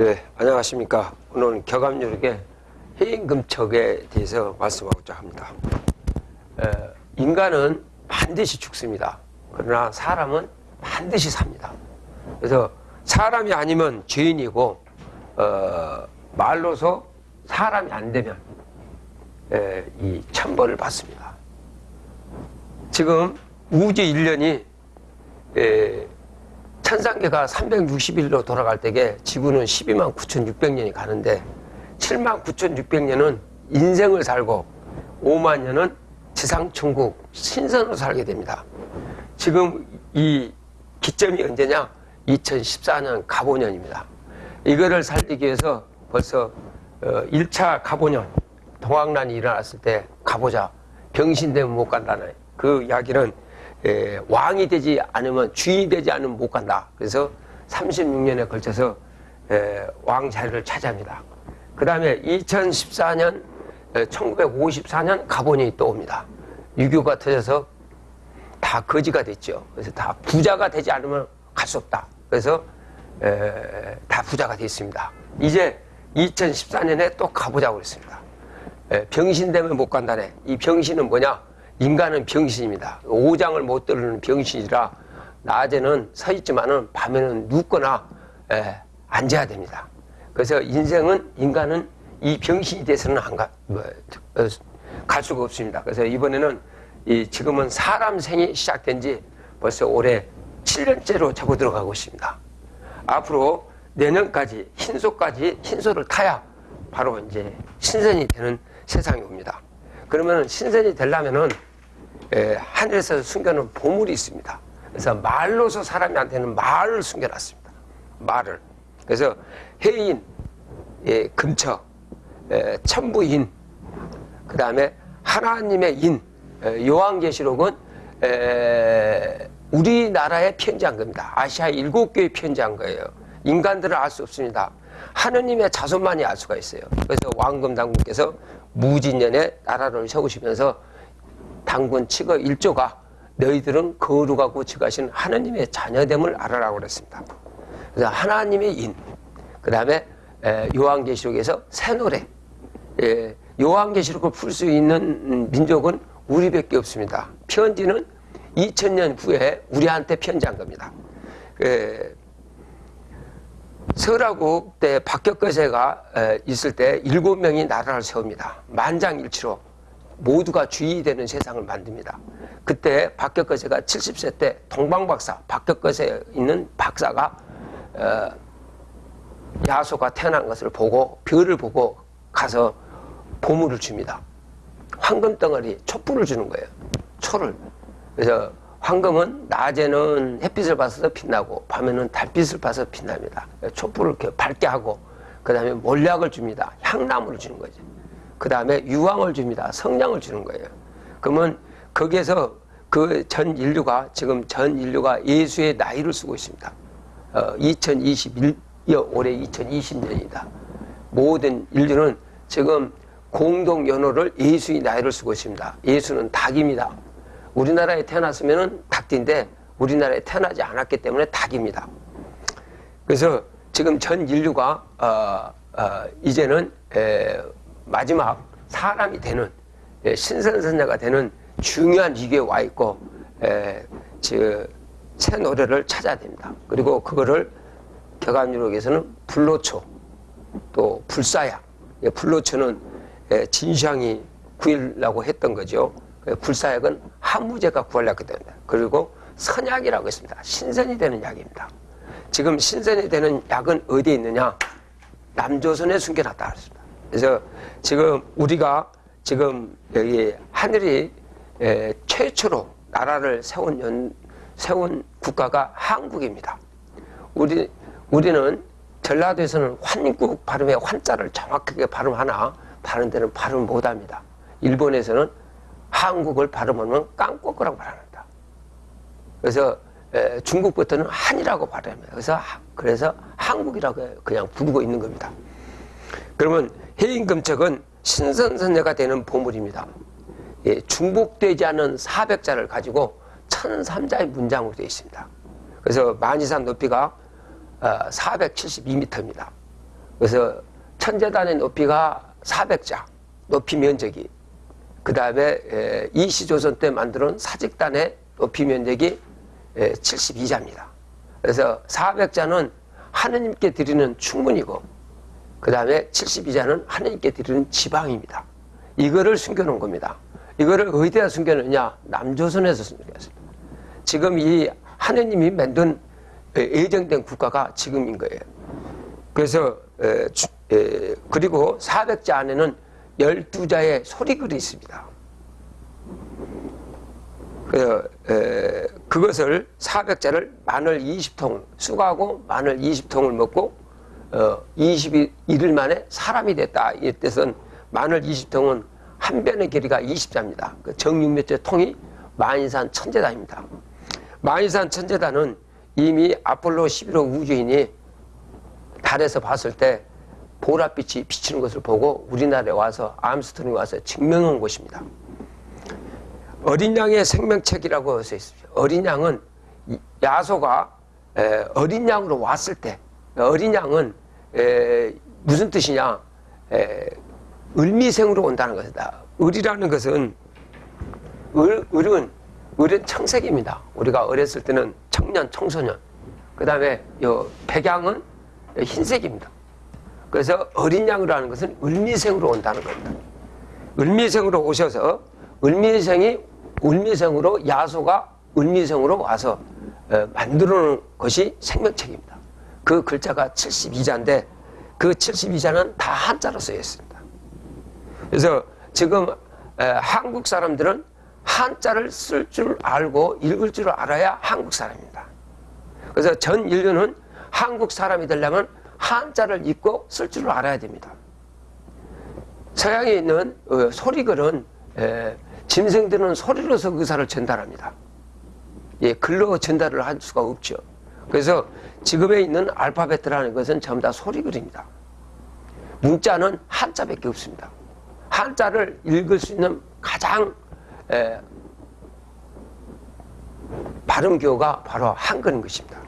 네, 안녕하십니까. 오늘은 격암유력의 해임금척에 대해서 말씀하고자 합니다. 에, 인간은 반드시 죽습니다. 그러나 사람은 반드시 삽니다. 그래서 사람이 아니면 죄인이고 어, 말로서 사람이 안 되면 에, 이 천벌을 받습니다. 지금 우주 1년이 에, 천상계가 360일로 돌아갈 때에 지구는 12만 9,600년이 가는데 7만 9,600년은 인생을 살고 5만 년은 지상천국 신선으로 살게 됩니다. 지금 이 기점이 언제냐? 2014년 가보년입니다. 이거를 살리기 위해서 벌써 1차 가보년 동학난이 일어났을 때 가보자 병신되면 못 간다는 그 이야기는 예, 왕이 되지 않으면 주인이 되지 않으면 못 간다. 그래서 36년에 걸쳐서 예, 왕 자리를 차지합니다. 그 다음에 2014년, 예, 1954년 가본이 또 옵니다. 유교가 터져서 다 거지가 됐죠. 그래서 다 부자가 되지 않으면 갈 수 없다. 그래서 에, 다 부자가 됐습니다. 이제 2014년에 또 가보자고 그랬습니다. 에, 병신 되면 못 간다네. 이 병신은 뭐냐? 인간은 병신입니다. 오장을 못 들는 병신이라 낮에는 서 있지만은 밤에는 눕거나 에, 앉아야 됩니다. 그래서 인생은 인간은 이 병신이 돼서는 안 가, 뭐, 어, 갈 수가 없습니다. 그래서 이번에는 이 지금은 사람 생이 시작된 지 벌써 올해 7년째로 접어 들어가고 있습니다. 앞으로 내년까지 흰소까지 흰소를 타야 바로 이제 신선이 되는 세상이 옵니다. 그러면 신선이 되려면은 에, 하늘에서 숨겨놓은 보물이 있습니다. 그래서 말로서 사람한테는 말을 숨겨놨습니다. 말을. 그래서 해인, 예, 금처, 에, 천부인, 그 다음에 하나님의 인, 에, 요한계시록은 에, 우리나라에 편지한 겁니다. 아시아 일곱 교에 편지한 거예요. 인간들은 알 수 없습니다. 하느님의 자손만이 알 수가 있어요. 그래서 왕금 당군께서 무진년에 나라를 세우시면서 당군 측의 일조가 너희들은 거룩하고 지가신 하느님의 자녀됨을 알아라고 그랬습니다. 그래서 하나님의 인, 그 다음에 요한계시록에서 새 노래, 예, 요한계시록을 풀 수 있는 민족은 우리밖에 없습니다. 편지는 2000년 후에 우리한테 편지한 겁니다. 예, 설하국 때 박격거세가 있을 때 일곱 명이 나라를 세웁니다. 만장일치로 모두가 주인이 되는 세상을 만듭니다. 그때 박격거세가 70세 때 동방박사 박격거세에 있는 박사가 어, 야소가 태어난 것을 보고 별을 보고 가서 보물을 줍니다. 황금 덩어리 촛불을 주는 거예요. 초를. 그래서 황금은 낮에는 햇빛을 받아서 빛나고 밤에는 달빛을 받아서 빛납니다. 촛불을 이렇게 밝게 하고 그 다음에 몰약을 줍니다. 향나무를 주는 거죠. 그 다음에 유황을 줍니다. 성냥을 주는 거예요. 그러면 거기에서 그 전 인류가 지금 전 인류가 예수의 나이를 쓰고 있습니다. 어, 2021, 올해 2020년이다. 모든 인류는 지금 공동 연호를 예수의 나이를 쓰고 있습니다. 예수는 닭입니다. 우리나라에 태어났으면 닭인데 우리나라에 태어나지 않았기 때문에 닭입니다. 그래서 지금 전 인류가 어, 어, 이제는 에, 마지막 사람이 되는 에, 신선선자가 되는 중요한 위기에 와 있고 에, 새 노래를 찾아야 됩니다. 그리고 그거를 격안유록에서는 불로초 또 불사약 예, 불로초는 진샹이 구일라고 했던 거죠. 불사약은 한무제가 구하려고 됩니다. 그리고 선약이라고 했습니다. 신선이 되는 약입니다. 지금 신선이 되는 약은 어디에 있느냐? 남조선에 숨겨놨다 그랬습니다. 그래서 지금 우리가 지금 여기 하늘이 최초로 나라를 세운 연, 세운 국가가 한국입니다. 우리 우리는 전라도에서는 환국 발음의 환자를 정확하게 발음하나 다른 데는 발음 못합니다. 일본에서는 한국을 발음하면 깡꼬꾸라고 발음합니다. 그래서 에, 중국부터는 한이라고 발음해요. 그래서 그래서 한국이라고 그냥 부르고 있는 겁니다. 그러면 해인금책은 신선선녀가 되는 보물입니다. 예, 중복되지 않은 400자를 가지고 1003자의 문장으로 되어 있습니다. 그래서 만이산 높이가 어, 472m입니다. 그래서 천재단의 높이가 400자, 높이 면적이. 그 다음에 이시조선 때 만들어놓은 사직단의 높이 면적이 72자입니다. 그래서 400자는 하느님께 드리는 충문이고, 그 다음에 72자는 하느님께 드리는 지방입니다. 이거를 숨겨놓은 겁니다. 이거를 어디다 숨겨놓냐? 남조선에서 숨겨놨습니다. 지금 이 하느님이 만든 예정된 국가가 지금인 거예요. 그래서 그리고 400자 안에는 12자의 소리글이 있습니다. 그것을 400자를 마늘 20통 수고하고 마늘 20통을 먹고 21일 만에 사람이 됐다. 이 뜻은 마늘 20통은 한 변의 길이가 20자입니다. 그 정육몇째 통이 만인산 천재단입니다. 만인산 천재단은 이미 아폴로 11호 우주인이 달에서 봤을 때 보랏빛이 비치는 것을 보고 우리나라에 와서 암스트롱이 와서 증명한 곳입니다. 어린 양의 생명책이라고 써 있습니다. 어린 양은 야소가 어린 양으로 왔을 때 어린 양은 무슨 뜻이냐 을미생으로 온다는 것이다. 을이라는 것은 을, 을은 을은 청색입니다. 우리가 어렸을 때는 청년, 청소년. 그 다음에 요 백양은 흰색입니다. 그래서 어린 하는 것은 을미생으로 온다는 겁니다. 을미생으로 오셔서 을미생이 을미생으로 야소가 을미생으로 와서 어, 만들어 놓은 것이 생명책입니다. 그 글자가 72자인데 그 72자는 다 한자로 쓰여 있습니다. 그래서 지금 한국 사람들은 한자를 쓸 줄 알고 읽을 줄 알아야 한국 사람입니다. 그래서 전 인류는 한국 사람이 되려면 한자를 읽고 쓸 줄 알아야 됩니다. 서양에 있는 어, 소리글은 짐승들은 소리로서 의사를 전달합니다. 예, 글로 전달을 할 수가 없죠. 그래서 지금에 있는 알파벳이라는 것은 전부 다 소리글입니다. 문자는 한자밖에 없습니다. 한자를 읽을 수 있는 가장 에, 발음교가 바로 한글인 것입니다.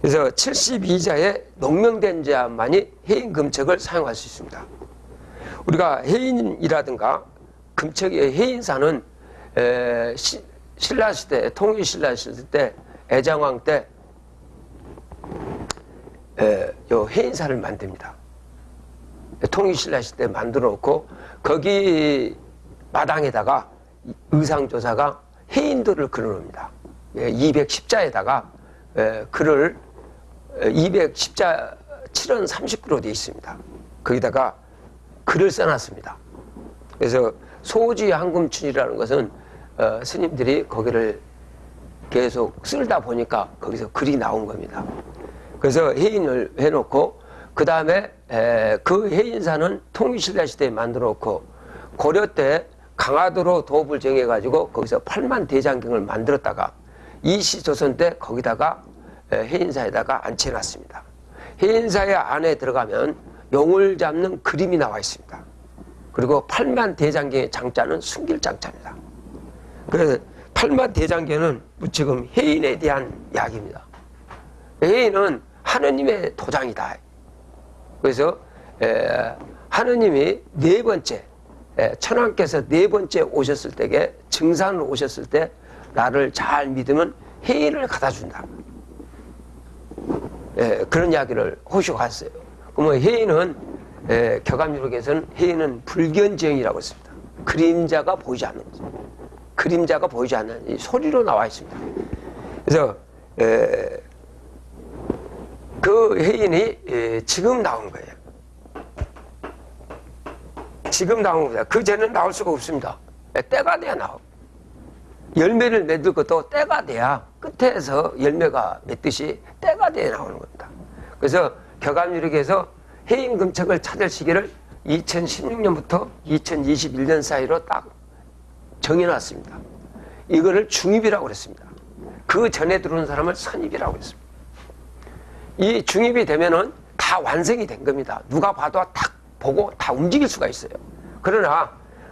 그래서 72자의 농명된 자만이 해인 금책을 사용할 수 있습니다. 우리가 해인이라든가 금책의 해인사는 에, 시, 신라시대 통일신라시대 때 애장왕 때 에, 요 해인사를 만듭니다. 통일신라 시대 만들어 놓고 거기 마당에다가 의상조사가 해인도를 그려놓습니다. 210자에다가 글을 210자 7원 39로 되어 있습니다. 거기다가 글을 써놨습니다. 그래서 소지 한금춘이라는 것은 어, 스님들이 거기를 계속 쓸다 보니까 거기서 글이 나온 겁니다. 그래서 해인을 해놓고 그 다음에 그 해인사는 통일신라 시대에 만들어 놓고 고려 때 강화도로 도읍을 정해가지고 거기서 8만 대장경을 만들었다가 이시조선 때 거기다가 해인사에다가 앉혀놨습니다. 해인사의 안에 들어가면 용을 잡는 그림이 나와 있습니다. 그리고 8만 대장경의 장자는 순길장자입니다. 그래서 8만 대장경은 지금 해인에 대한 이야기입니다. 해인은 하느님의 도장이다. 그래서 하느님이 네 번째 천왕께서 네 번째 오셨을 때에 증산을 오셨을 때 나를 잘 믿으면 해인을 갖다 준다. 그런 이야기를 호시고 갔어요. 그러면 해인은 격암유록에서는 해인은 불견지형이라고 했습니다. 그림자가 보이지 않는 거죠. 그림자가 보이지 않는 소리로 나와 있습니다. 그래서 그 해인이 예, 지금 나온 거예요. 지금 나온 겁니다. 그 전에는 나올 수가 없습니다. 예, 때가 돼야 나오. 열매를 맺을 것도 때가 돼야 끝에서 열매가 맺듯이 때가 돼야 나오는 겁니다. 그래서 격암유력에서 해인 금책을 찾을 시기를 2016년부터 2021년 사이로 딱 정해놨습니다. 이거를 중입이라고 그랬습니다. 그 전에 들어온 사람을 선입이라고 그랬습니다. 이 중입이 되면은 다 완성이 된 겁니다. 누가 봐도 딱 보고 다 움직일 수가 있어요. 그러나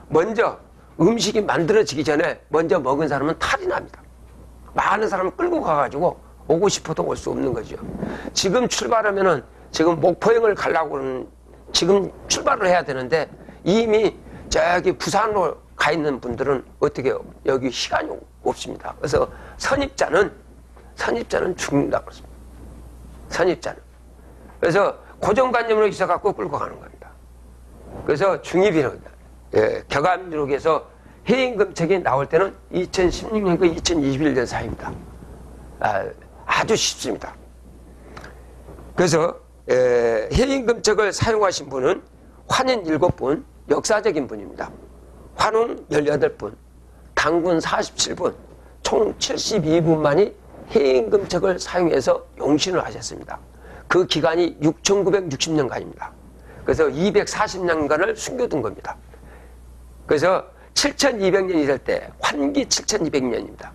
먼저 음식이 만들어지기 전에 먼저 먹은 사람은 탈이 납니다. 많은 사람을 끌고 가가지고 오고 싶어도 올 수 없는 거죠. 지금 출발하면은 지금 목포행을 가려고 는 지금 출발을 해야 되는데 이미 저기 부산으로 가 있는 분들은 어떻게? 여기 시간이 없습니다. 그래서 선입자는 선입자는 죽는다 그렇습니다. 선입자는. 그래서 고정관념으로 있어갖고 끌고 가는 겁니다. 그래서 중입이라고 예, 격암기록에서 해임금책이 나올 때는 2016년과 2021년 사이입니다. 아, 아주 쉽습니다. 그래서 에, 해임금책을 사용하신 분은 환인 7분, 역사적인 분입니다. 환웅 18분, 당군 47분, 총 72분만이 해임금책을 사용해서 용신을 하셨습니다. 그 기간이 6960년간입니다. 그래서 240년간을 숨겨둔 겁니다. 그래서 7200년이 될 때 환기 7200년입니다.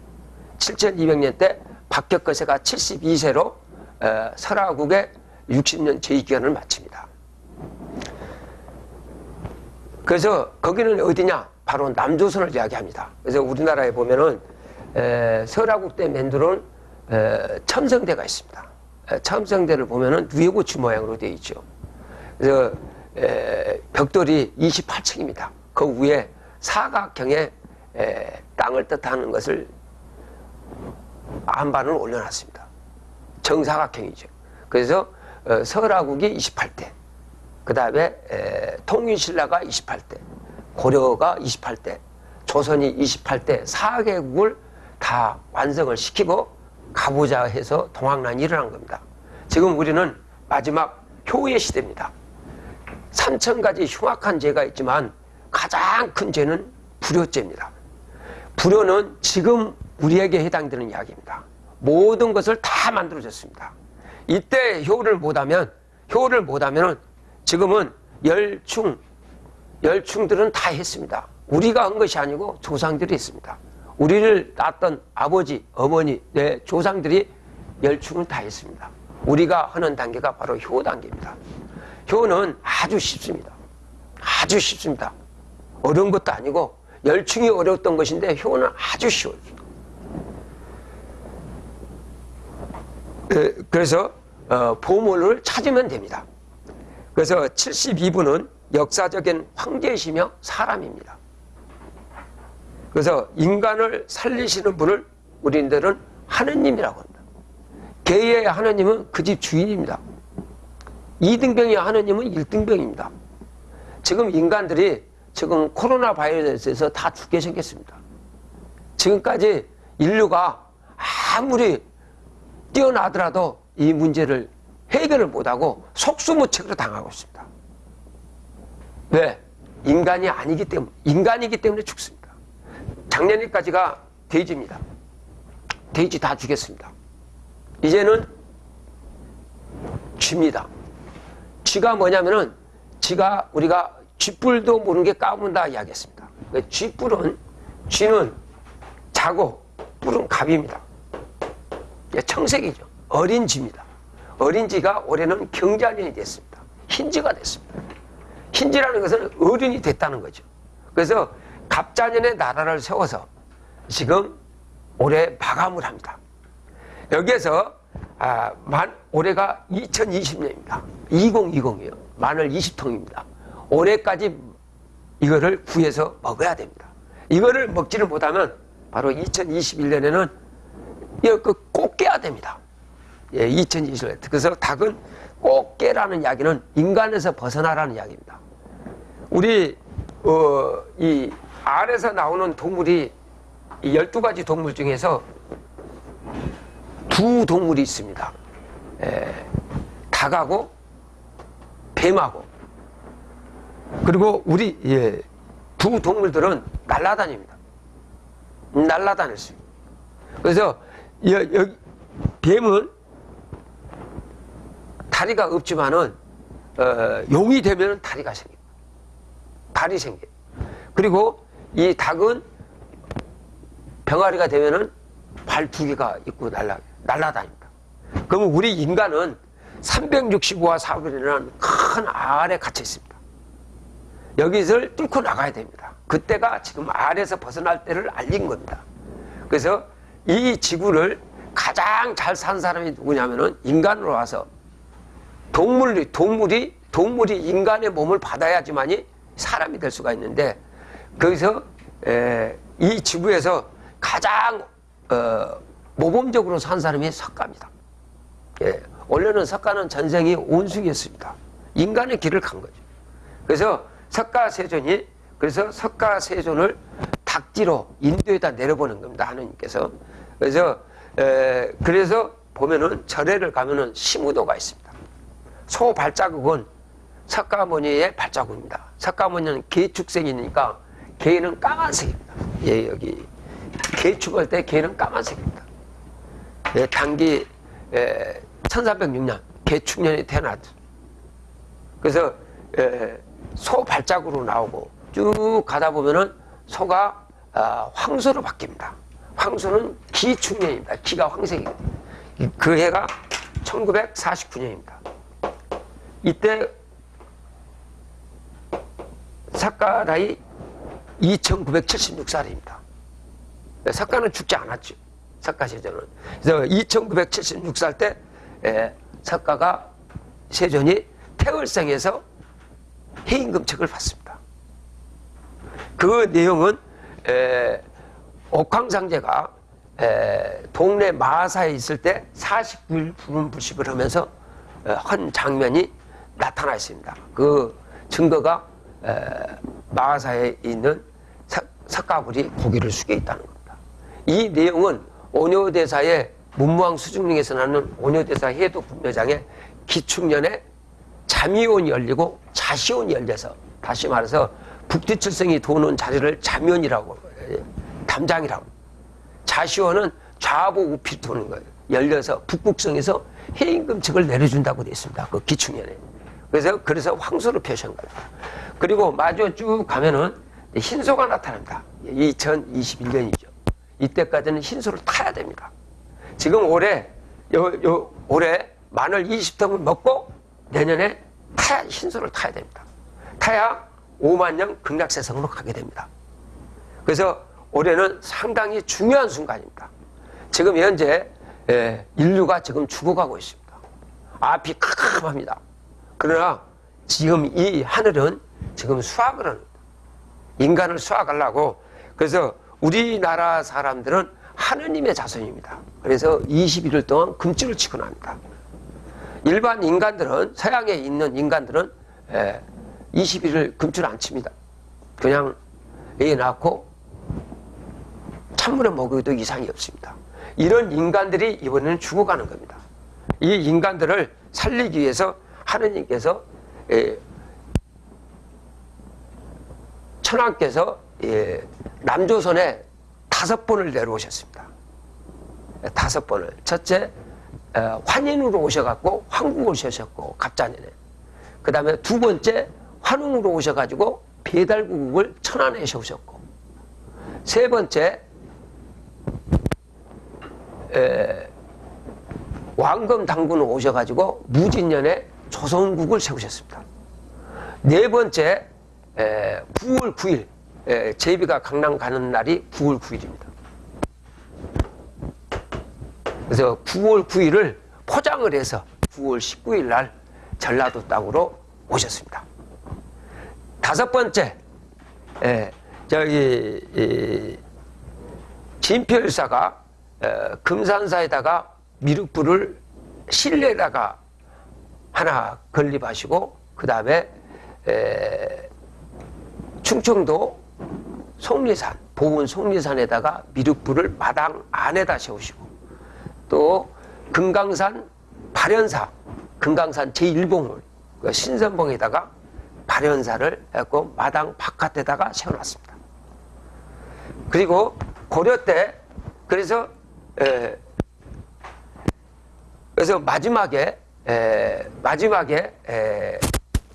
7200년 때 박격거세가 72세로 설화국의 60년 제위기간을 마칩니다. 그래서 거기는 어디냐? 바로 남조선을 이야기합니다. 그래서 우리나라에 보면은 설화국 때 만들어온 첨성대가 있습니다. 첨성대를 보면은 누에고치 모양으로 되어 있죠. 그래서 벽돌이 28층입니다. 그 위에 사각형의 땅을 뜻하는 것을 안반을 올려놨습니다. 정사각형이죠. 그래서 어, 설화국이 28대, 그 다음에 통일신라가 28대, 고려가 28대, 조선이 28대 4개국을 다 완성을 시키고 가보자 해서 동학난이 일어난 겁니다. 지금 우리는 마지막 효의 시대입니다. 3천 가지 흉악한 죄가 있지만 가장 큰 죄는 불효죄입니다. 불효는 지금 우리에게 해당되는 이야기입니다. 모든 것을 다 만들어졌습니다. 이때 효를 못하면 효를 못하면 지금은 열충 열충들은 다 했습니다. 우리가 한 것이 아니고 조상들이 했습니다. 우리를 낳았던 아버지, 어머니, 내 조상들이 열충을 다 했습니다. 우리가 하는 단계가 바로 효 단계입니다. 효는 아주 쉽습니다. 아주 쉽습니다. 어려운 것도 아니고 열충이 어려웠던 것인데 효는 아주 쉬워요. 그래서 어, 보물을 찾으면 됩니다. 그래서 72분은 역사적인 황제이시며 사람입니다. 그래서 인간을 살리시는 분을 우리들은 하느님이라고 합니다. 개의 하느님은 그 집 주인입니다. 2등병의 하느님은 1등병입니다. 지금 인간들이 지금 코로나 바이러스에서 다 죽게 생겼습니다. 지금까지 인류가 아무리 뛰어나더라도 이 문제를 해결을 못하고 속수무책으로 당하고 있습니다. 왜? 인간이 아니기 때문에, 인간이기 때문에 죽습니다. 작년에까지가 돼지입니다. 돼지 다 죽였습니다. 이제는 쥐입니다. 쥐가 뭐냐면은 쥐가 우리가 쥐뿔도 모르는 게 까문다 이야기했습니다. 그 쥐뿔은 쥐는 자고 뿔은 갑입니다. 청색이죠. 어린 쥐입니다. 어린 쥐가 올해는 경자년이 됐습니다. 흰 쥐가 됐습니다. 흰쥐라는 것은 어른이 됐다는 거죠. 그래서 갑자년의 나라를 세워서 지금 올해 마감을 합니다. 여기에서 아, 만, 올해가 2020년입니다. 2020이요. 마늘 20통입니다. 올해까지 이거를 구해서 먹어야 됩니다. 이거를 먹지를 못하면 바로 2021년에는 이거 그꼭 깨야 됩니다. 예, 2021년. 그래서 닭은 꼭 깨라는 이야기는 인간에서 벗어나라는 이야기입니다. 우리 어, 이 알에서 나오는 동물이 이 12가지 동물 중에서 두 동물이 있습니다. 에, 닭하고 뱀하고 그리고 우리 예, 두 동물들은 날라다닙니다. 날라다닐 수 있어요. 그래서 여기 뱀은 다리가 없지만은 어, 용이 되면 다리가 생깁 다리 생겨요. 그리고 이 닭은 병아리가 되면은 발 두 개가 있고 날라, 날라다닙니다. 그러면 우리 인간은 365와 4일이라는 큰 알에 갇혀 있습니다. 여기를 뚫고 나가야 됩니다. 그때가 지금 알에서 벗어날 때를 알린 겁니다. 그래서 이 지구를 가장 잘 산 사람이 누구냐면은 인간으로 와서 동물이 동물이 동물이 인간의 몸을 받아야지만이 사람이 될 수가 있는데 거기서 에, 이 지구에서 가장 어, 모범적으로 산 사람이 석가입니다. 예, 원래는 석가는 전생이 온숭이였습니다. 인간의 길을 간 거죠. 그래서 석가세존이 그래서 석가세존을 닭지로 인도에다 내려보는 겁니다. 하느님께서. 그래서 에, 그래서 보면은 절에를 가면은 시무도가 있습니다. 소 발자국은 석가모니의 발자국입니다. 석가모니는 개축생이니까 개는 까만색입니다. 예, 여기 개축할 때 개는 까만색입니다. 예, 단기 예, 1306년 개축년이 태어났죠. 그래서 예, 소 발자국으로 나오고 쭉 가다 보면은 소가 아, 황소로 바뀝니다. 황소는 기축년입니다. 기가 황색이거든요. 그 해가 1949년입니다. 이때 사카라이 2976살입니다. 사카는 죽지 않았죠. 사카 세존은. 그래서 2976살 때 에, 사카가 세존이 태월생에서 해임금책을 받습니다. 그 내용은 에, 옥황상제가 에, 동네 마사에 있을 때 49일 부른 불식을 하면서 에, 한 장면이 나타나 있습니다. 그 증거가 에, 마사에 있는 사, 사카불이 고개를 숙여 있다는 겁니다. 이 내용은 오뇨대사의 문무왕 수중릉에서 나는 오뇨대사 해도 분묘장에 기축년에 잠이온이 열리고 자시온이 열려서 다시 말해서 북두칠성이 도는 자리를 잠이온이라고 예, 담장이라고 자시온은 좌보 우필 도는 거예요. 열려서 북극성에서 해임금책을 내려준다고 되어 있습니다. 그 기축년에. 그래서 그래서 황소로 표시한 거예요. 그리고 마주 쭉 가면은 흰소가 나타납니다. 2021년이죠. 이때까지는 흰소를 타야 됩니다. 지금 올해 요, 요 올해 마늘 20통을 먹고 내년에 타야 흰소를 타야 됩니다. 타야 5만 년 극락세상으로 가게 됩니다. 그래서 올해는 상당히 중요한 순간입니다. 지금 현재 예, 인류가 지금 죽어가고 있습니다. 앞이 캄캄합니다. 그러나 지금 이 하늘은 지금 수학을 합니다. 인간을 수학하려고 그래서 우리나라 사람들은 하느님의 자손입니다. 그래서 21일 동안 금줄을 치고 납니다. 일반 인간들은 서양에 있는 인간들은 21일 금줄 안 칩니다. 그냥 애 낳고 찬물에 먹여도 이상이 없습니다. 이런 인간들이 이번에는 죽어가는 겁니다. 이 인간들을 살리기 위해서 하느님께서 천왕께서 남조선에 다섯 번을 내려오셨습니다. 다섯 번을. 첫째, 환인으로 오셔갖고 황국을 오셨고, 갑자년에. 그 다음에 두 번째, 환웅으로 오셔가지고 배달국을 천안에 오셨고, 세 번째, 에, 왕금 당군으로 오셔가지고 무진년에 조선국을 세우셨습니다. 네 번째, 에, 9월 9일, 에, 제비가 강남 가는 날이 9월 9일입니다. 그래서 9월 9일을 포장을 해서 9월 19일 날 전라도 땅으로 오셨습니다. 다섯 번째, 에, 저기, 이, 진표 일사가 에, 금산사에다가 미륵불을 실내에다가 하나 건립하시고, 그 다음에 충청도 속리산, 보은 속리산에다가 미륵불을 마당 안에다 세우시고, 또 금강산 발현사, 금강산 제1봉을 그 신선봉에다가 발현사를 해고 마당 바깥에다가 세워놨습니다. 그리고 고려 때 그래서 에, 그래서 마지막에 에, 마지막에 에,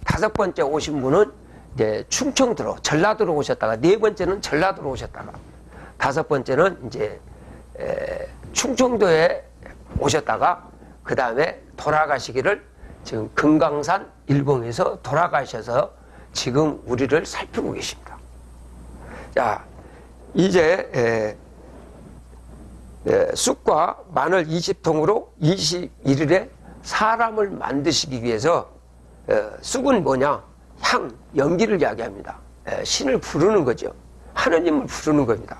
다섯 번째 오신 분은 이제 충청도로 전라도로 오셨다가 네 번째는 전라도로 오셨다가 다섯 번째는 이제 에, 충청도에 오셨다가 그 다음에 돌아가시기를 지금 금강산 일봉에서 돌아가셔서 지금 우리를 살피고 계십니다. 자, 이제 에, 에, 쑥과 마늘 20통으로 21일에 사람을 만드시기 위해서 어, 쑥은 뭐냐? 향, 연기를 이야기합니다. 에, 신을 부르는 거죠. 하느님을 부르는 겁니다.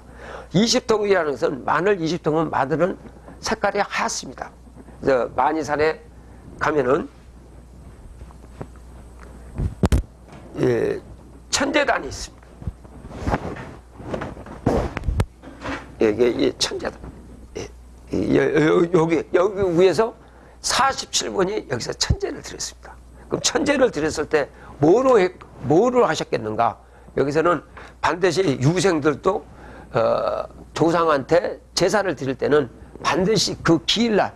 20통이라는 것은 마늘 20통은 마늘은 색깔이 하얗습니다. 그래서 만이산에 가면은 예, 천재단이 있습니다. 여기 이 천재단. 예, 이, 여- 여- 여기 여기 위에서 47번이 여기서 천재를 드렸습니다. 그럼 천재를 드렸을 때 뭐로 해- 뭐로 하셨겠는가? 여기서는 반드시 유생들도 어, 조상한테 제사를 드릴 때는 반드시 그 기일날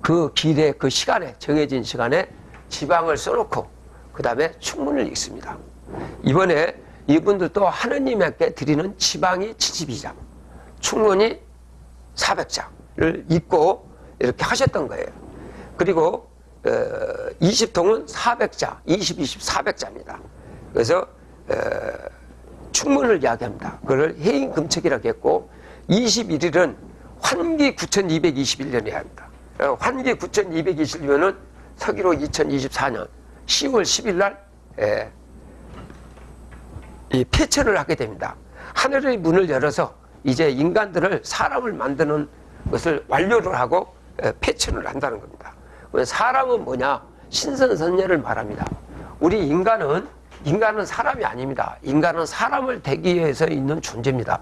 그 길에 그 시간에 정해진 시간에 지방을 써놓고 그 다음에 충문을 읽습니다. 이번에 이분들도 하느님께 드리는 지방이 70이장, 충문이 400장을 읽고 이렇게 하셨던 거예요. 그리고 어, 20통은 400자, 20, 20, 400자입니다. 그래서 어, 충문을 이야기합니다. 그걸 해인금책이라고 했고 21일은 환기 9221년이야 합니다. 어, 환기 9221년은 서기로 2024년 10월 10일 날 예, 이 폐천을 하게 됩니다. 하늘의 문을 열어서 이제 인간들을 사람을 만드는 것을 완료를 하고 예, 폐천을 한다는 겁니다. 그러면 사람은 뭐냐? 신선선녀를 말합니다. 우리 인간은 인간은 사람이 아닙니다. 인간은 사람을 되기 위해서 있는 존재입니다.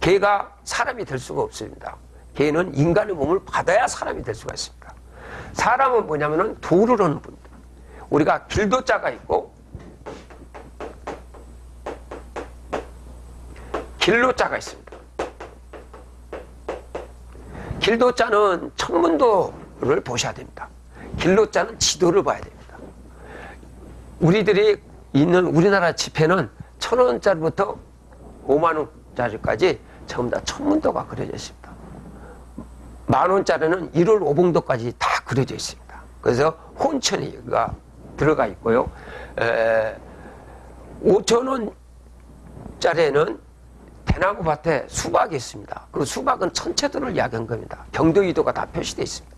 개가 사람이 될 수가 없습니다. 개는 인간의 몸을 받아야 사람이 될 수가 있습니다. 사람은 뭐냐면은 도를 하는 분입니다. 우리가 길도자가 있고 길로자가 있습니다. 길도자는 천문도 를 보셔야 됩니다. 길로자는 지도를 봐야 됩니다. 우리들이 있는 우리나라 지폐는 천 원짜리부터 오만 원짜리까지 전부 다 천문도가 그려져 있습니다. 만 원짜리는 1월 5봉도까지 다 그려져 있습니다. 그래서 혼천이가 들어가 있고요. 에, 5천 원짜리는 대나무 밭에 수박이 있습니다. 그 수박은 천체도를 이야기한 겁니다. 경도위도가 다 표시되어 있습니다.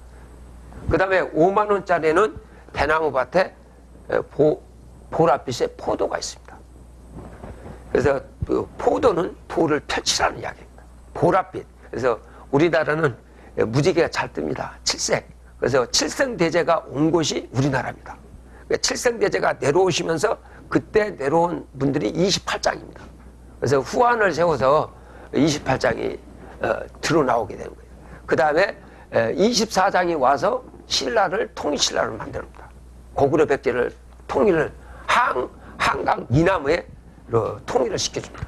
그 다음에 5만 원짜리는 대나무 밭에 보, 보랏빛의 포도가 있습니다. 그래서 그 포도는 도를 펼치라는 이야기입니다. 보랏빛. 그래서 우리나라는 무지개가 잘 뜹니다. 칠색. 그래서 칠성대제가 온 곳이 우리나라입니다. 그러니까 칠성대제가 내려오시면서 그때 내려온 분들이 28장입니다. 그래서 후한을 세워서 28장이 어, 드러나오게 되는 거예요. 그 다음에 24장이 와서 신라를 통일신라를 만듭니다. 고구려 백제를 통일을 항, 한강 이남에 어, 통일을 시켜줍니다.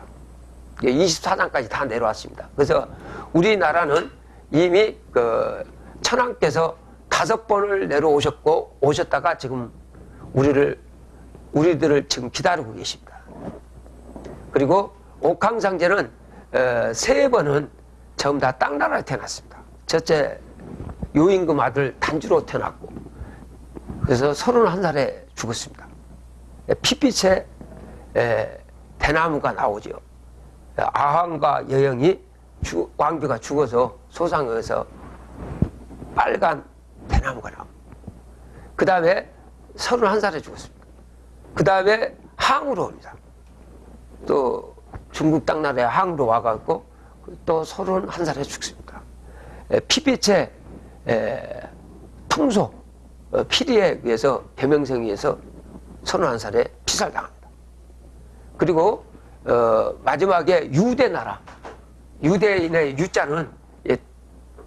24장까지 다 내려왔습니다. 그래서 우리나라는 이미 그 천황께서 다섯 번을 내려오셨고 오셨다가 지금 우리를 우리들을 지금 기다리고 계십니다. 그리고 옥황상제는 어, 세 번은 전부 다 땅나라에 태어났습니다. 첫째 요임금 아들 단주로 태어났고 그래서 31살에 죽었습니다. 피빛의 에, 대나무가 나오죠. 아한과 여영이 주, 왕비가 죽어서 소상에서 빨간 대나무가 나옵니다. 그 다음에 31살에 죽었습니다. 그 다음에 항으로 옵니다. 또 중국 땅 나라에 항으로 와갖고 또 31살에 죽습니다. 에, 피빛의 에, 통소, 어, 피리에 의해서 배명성에 의해서 31살에 피살당합니다. 그리고 어, 마지막에 유대 나라, 유대인의 유자는 예,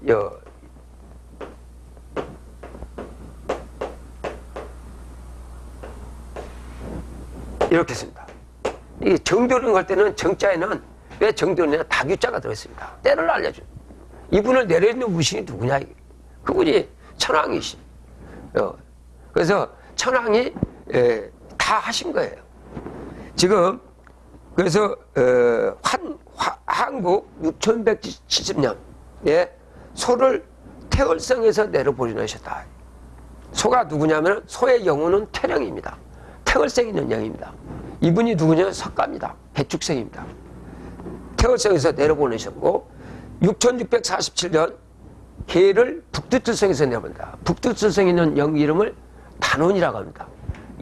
여, 이렇게 씁니다. 이 정도령 할 때는 정자에는 왜 정도령이냐 다규자가 들어있습니다. 때를 알려줘. 이분을 내려있는 무신이 누구냐 이게. 그분이 천황이시. 어, 그래서 천황이 에, 다 하신 거예요. 지금 그래서 어, 한, 화, 한국 6170년 에 소를 태월성에서 내려보내셨다. 소가 누구냐면 소의 영혼은 태령입니다. 태월성이 있는 영입니다. 이분이 누구냐? 석가입니다. 개축생입니다. 태월성에서 내려보내셨고 6647년 개를 북두칠성에서 내본다. 북두칠성에 있는 영 이름을 단원이라고 합니다.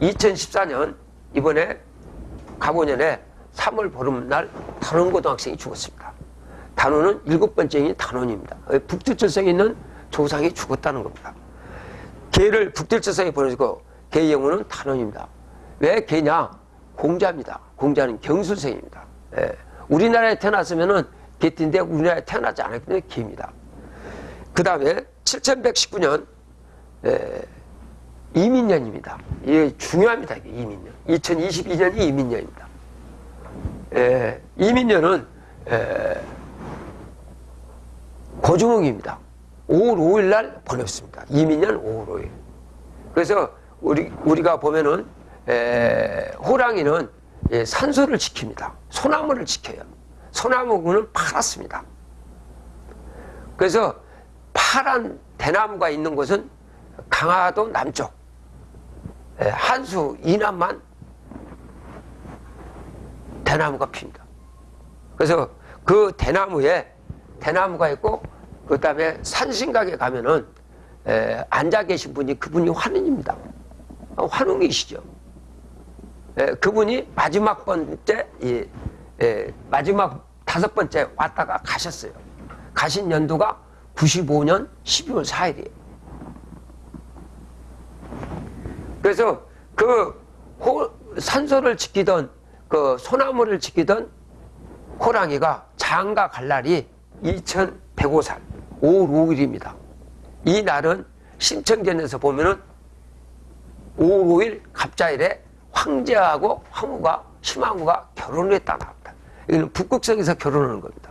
2014년 이번에 가보년에 3월 보름날 단원 고등학생이 죽었습니다. 단원은 일곱 번째 인 단원입니다. 북두칠성에 있는 조상이 죽었다는 겁니다. 개를 북두칠성에 보내주고 개의 영혼은 단원입니다. 왜 개냐? 공자입니다. 공자는 경술생입니다. 예. 우리나라에 태어났으면은 개띠인데 우리나라에 태어나지 않았기 때문에 개입니다. 그 다음에 7119년 예, 이민년입니다. 이게 중요합니다. 이게 이민년. 2022년이 이민년입니다. 예, 이민년은 예, 고중흥입니다. 5월 5일 날 보냈습니다. 이민년 5월 5일. 그래서 우리, 우리가 보면은 에, 호랑이는 예, 산소를 지킵니다. 소나무를 지켜요. 소나무는 파랗습니다. 그래서 파란 대나무가 있는 곳은 강화도 남쪽 예, 한수 이남만 대나무가 핍니다. 그래서 그 대나무에 대나무가 있고 그 다음에 산신각에 가면은 에, 앉아 계신 분이 그분이 환웅입니다. 어, 환웅이시죠. 에, 그분이 마지막 번째 이, 에, 마지막 다섯 번째 왔다가 가셨어요. 가신 연도가 95년 12월 4일이에요. 그래서 그 호, 산소를 지키던 그 소나무를 지키던 호랑이가 장가 갈 날이 2105살 5월 5일입니다. 이 날은 신천견에서 보면은 5월 5일 갑자일에 황제하고 황후가 심황후가 결혼을 했다는 겁니다. 이거는 북극성에서 결혼하는 겁니다.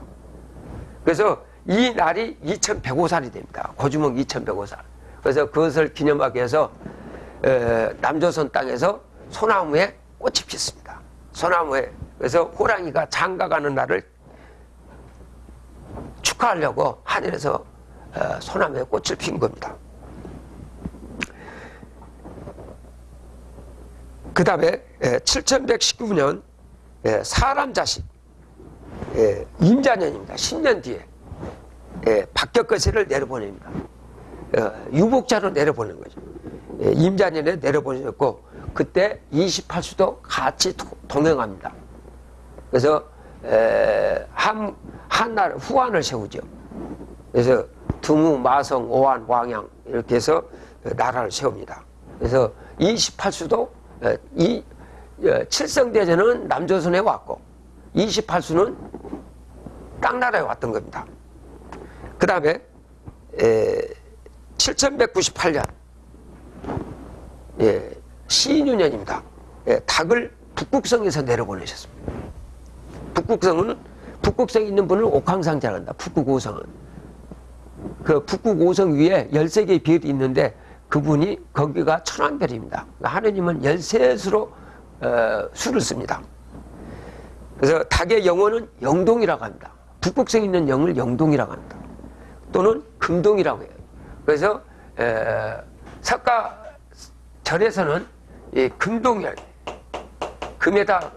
그래서 이 날이 2105살이 됩니다. 고주먹 2105살. 그래서 그것을 기념하기 위해서 남조선 땅에서 소나무에 꽃이 피습니다. 소나무에. 그래서 호랑이가 장가가는 날을 축하하려고 하늘에서 소나무에 꽃을 핀 겁니다. 그 다음에 7119년 사람 자식 임자년입니다. 10년 뒤에 박격거세를 내려보냅니다. 유복자로 내려보낸 거죠. 임자년에 내려보냈고 그때 28수도 같이 동행합니다. 그래서 한, 한날 후한을 세우죠. 그래서 두무, 마성, 오한, 왕양 이렇게 해서 나라를 세웁니다. 그래서 28수도 이 칠성대전은 남조선에 왔고 28수는 땅나라에 왔던 겁니다. 그 다음에 7198년 예, 시인유년입니다. 예, 닭을 북극성에서 내려보내셨습니다. 북극성은 북극성에 있는 분을 옥황상제를 한다. 북극오성은. 그 북극오성 위에 13개의 별이 있는데 그분이 거기가 천왕별입니다. 하느님은 13수로 어, 수를 씁니다. 그래서 닭의 영혼은 영동이라고 합니다. 북극성에 있는 영을 영동이라고 합니다. 또는 금동이라고 해요. 그래서 에, 석가 절에서는 이 금동열 금에다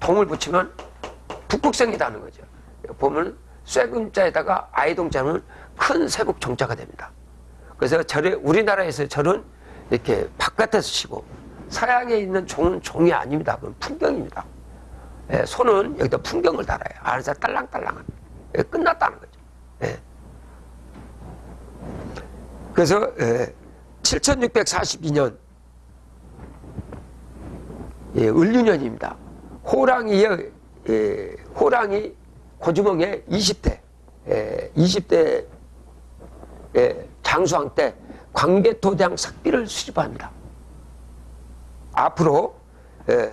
동을 붙이면 북극성이다는 거죠. 보면 쇠금자에다가 아이동자는 큰 세국 종자가 됩니다. 그래서 절에 우리나라에서 절은 이렇게 바깥에서 치고 서양에 있는 종은 종이 아닙니다. 그건 풍경입니다. 예, 손은 여기다 풍경을 달아요. 안에서 딸랑딸랑한. 예, 끝났다는 거죠. 예. 그래서 예, 7642년 예, 을류년입니다. 호랑이의 예, 호랑이 고주멍의 20대 예, 20대 예, 장수왕 때 광개토장 석비를 수집합니다. 앞으로 예,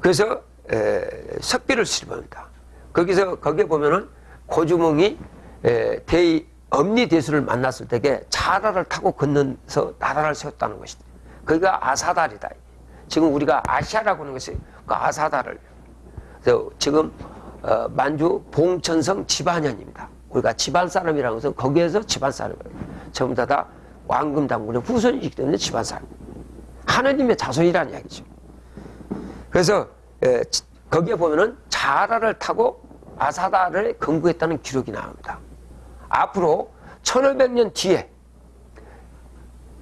그래서 예, 석비를 수집합니다. 거기서 거기에 보면은 고주멍이 예, 대의 엄니 대수를 만났을 때에 자라를 타고 걷는서 나라를 세웠다는 것이다. 거기가 아사달이다. 지금 우리가 아시아라고 하는 것이 그 아사달을 그래서 지금 어, 만주 봉천성 집안현입니다. 우리가 집안 사람이라는 것은 거기에서 집안 사람이에요. 전부 다, 다 왕금 당군의 후손이기 때문에 집안 사람. 하느님의 자손이라는 이야기죠. 그래서 에, 거기에 보면은 자라를 타고 아사다를 건국했다는 기록이 나옵니다. 앞으로 1500년 뒤에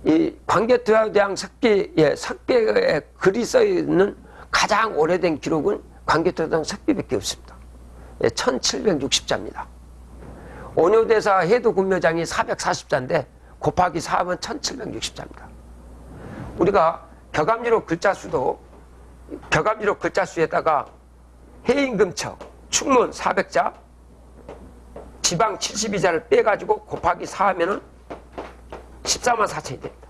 이 광개토대왕 석비의 석비에 글이 써 있는 가장 오래된 기록은 광개토대왕 석비밖에 없습니다. 1760자입니다. 온효대사 해도군묘장이 440자인데 곱하기 4하면 1760자입니다. 우리가 격암유록 글자 수도 격암유록 글자 수에다가 해임금처 충문 400자 지방 72자를 빼가지고 곱하기 4 하면은 14만 4천이 됩니다.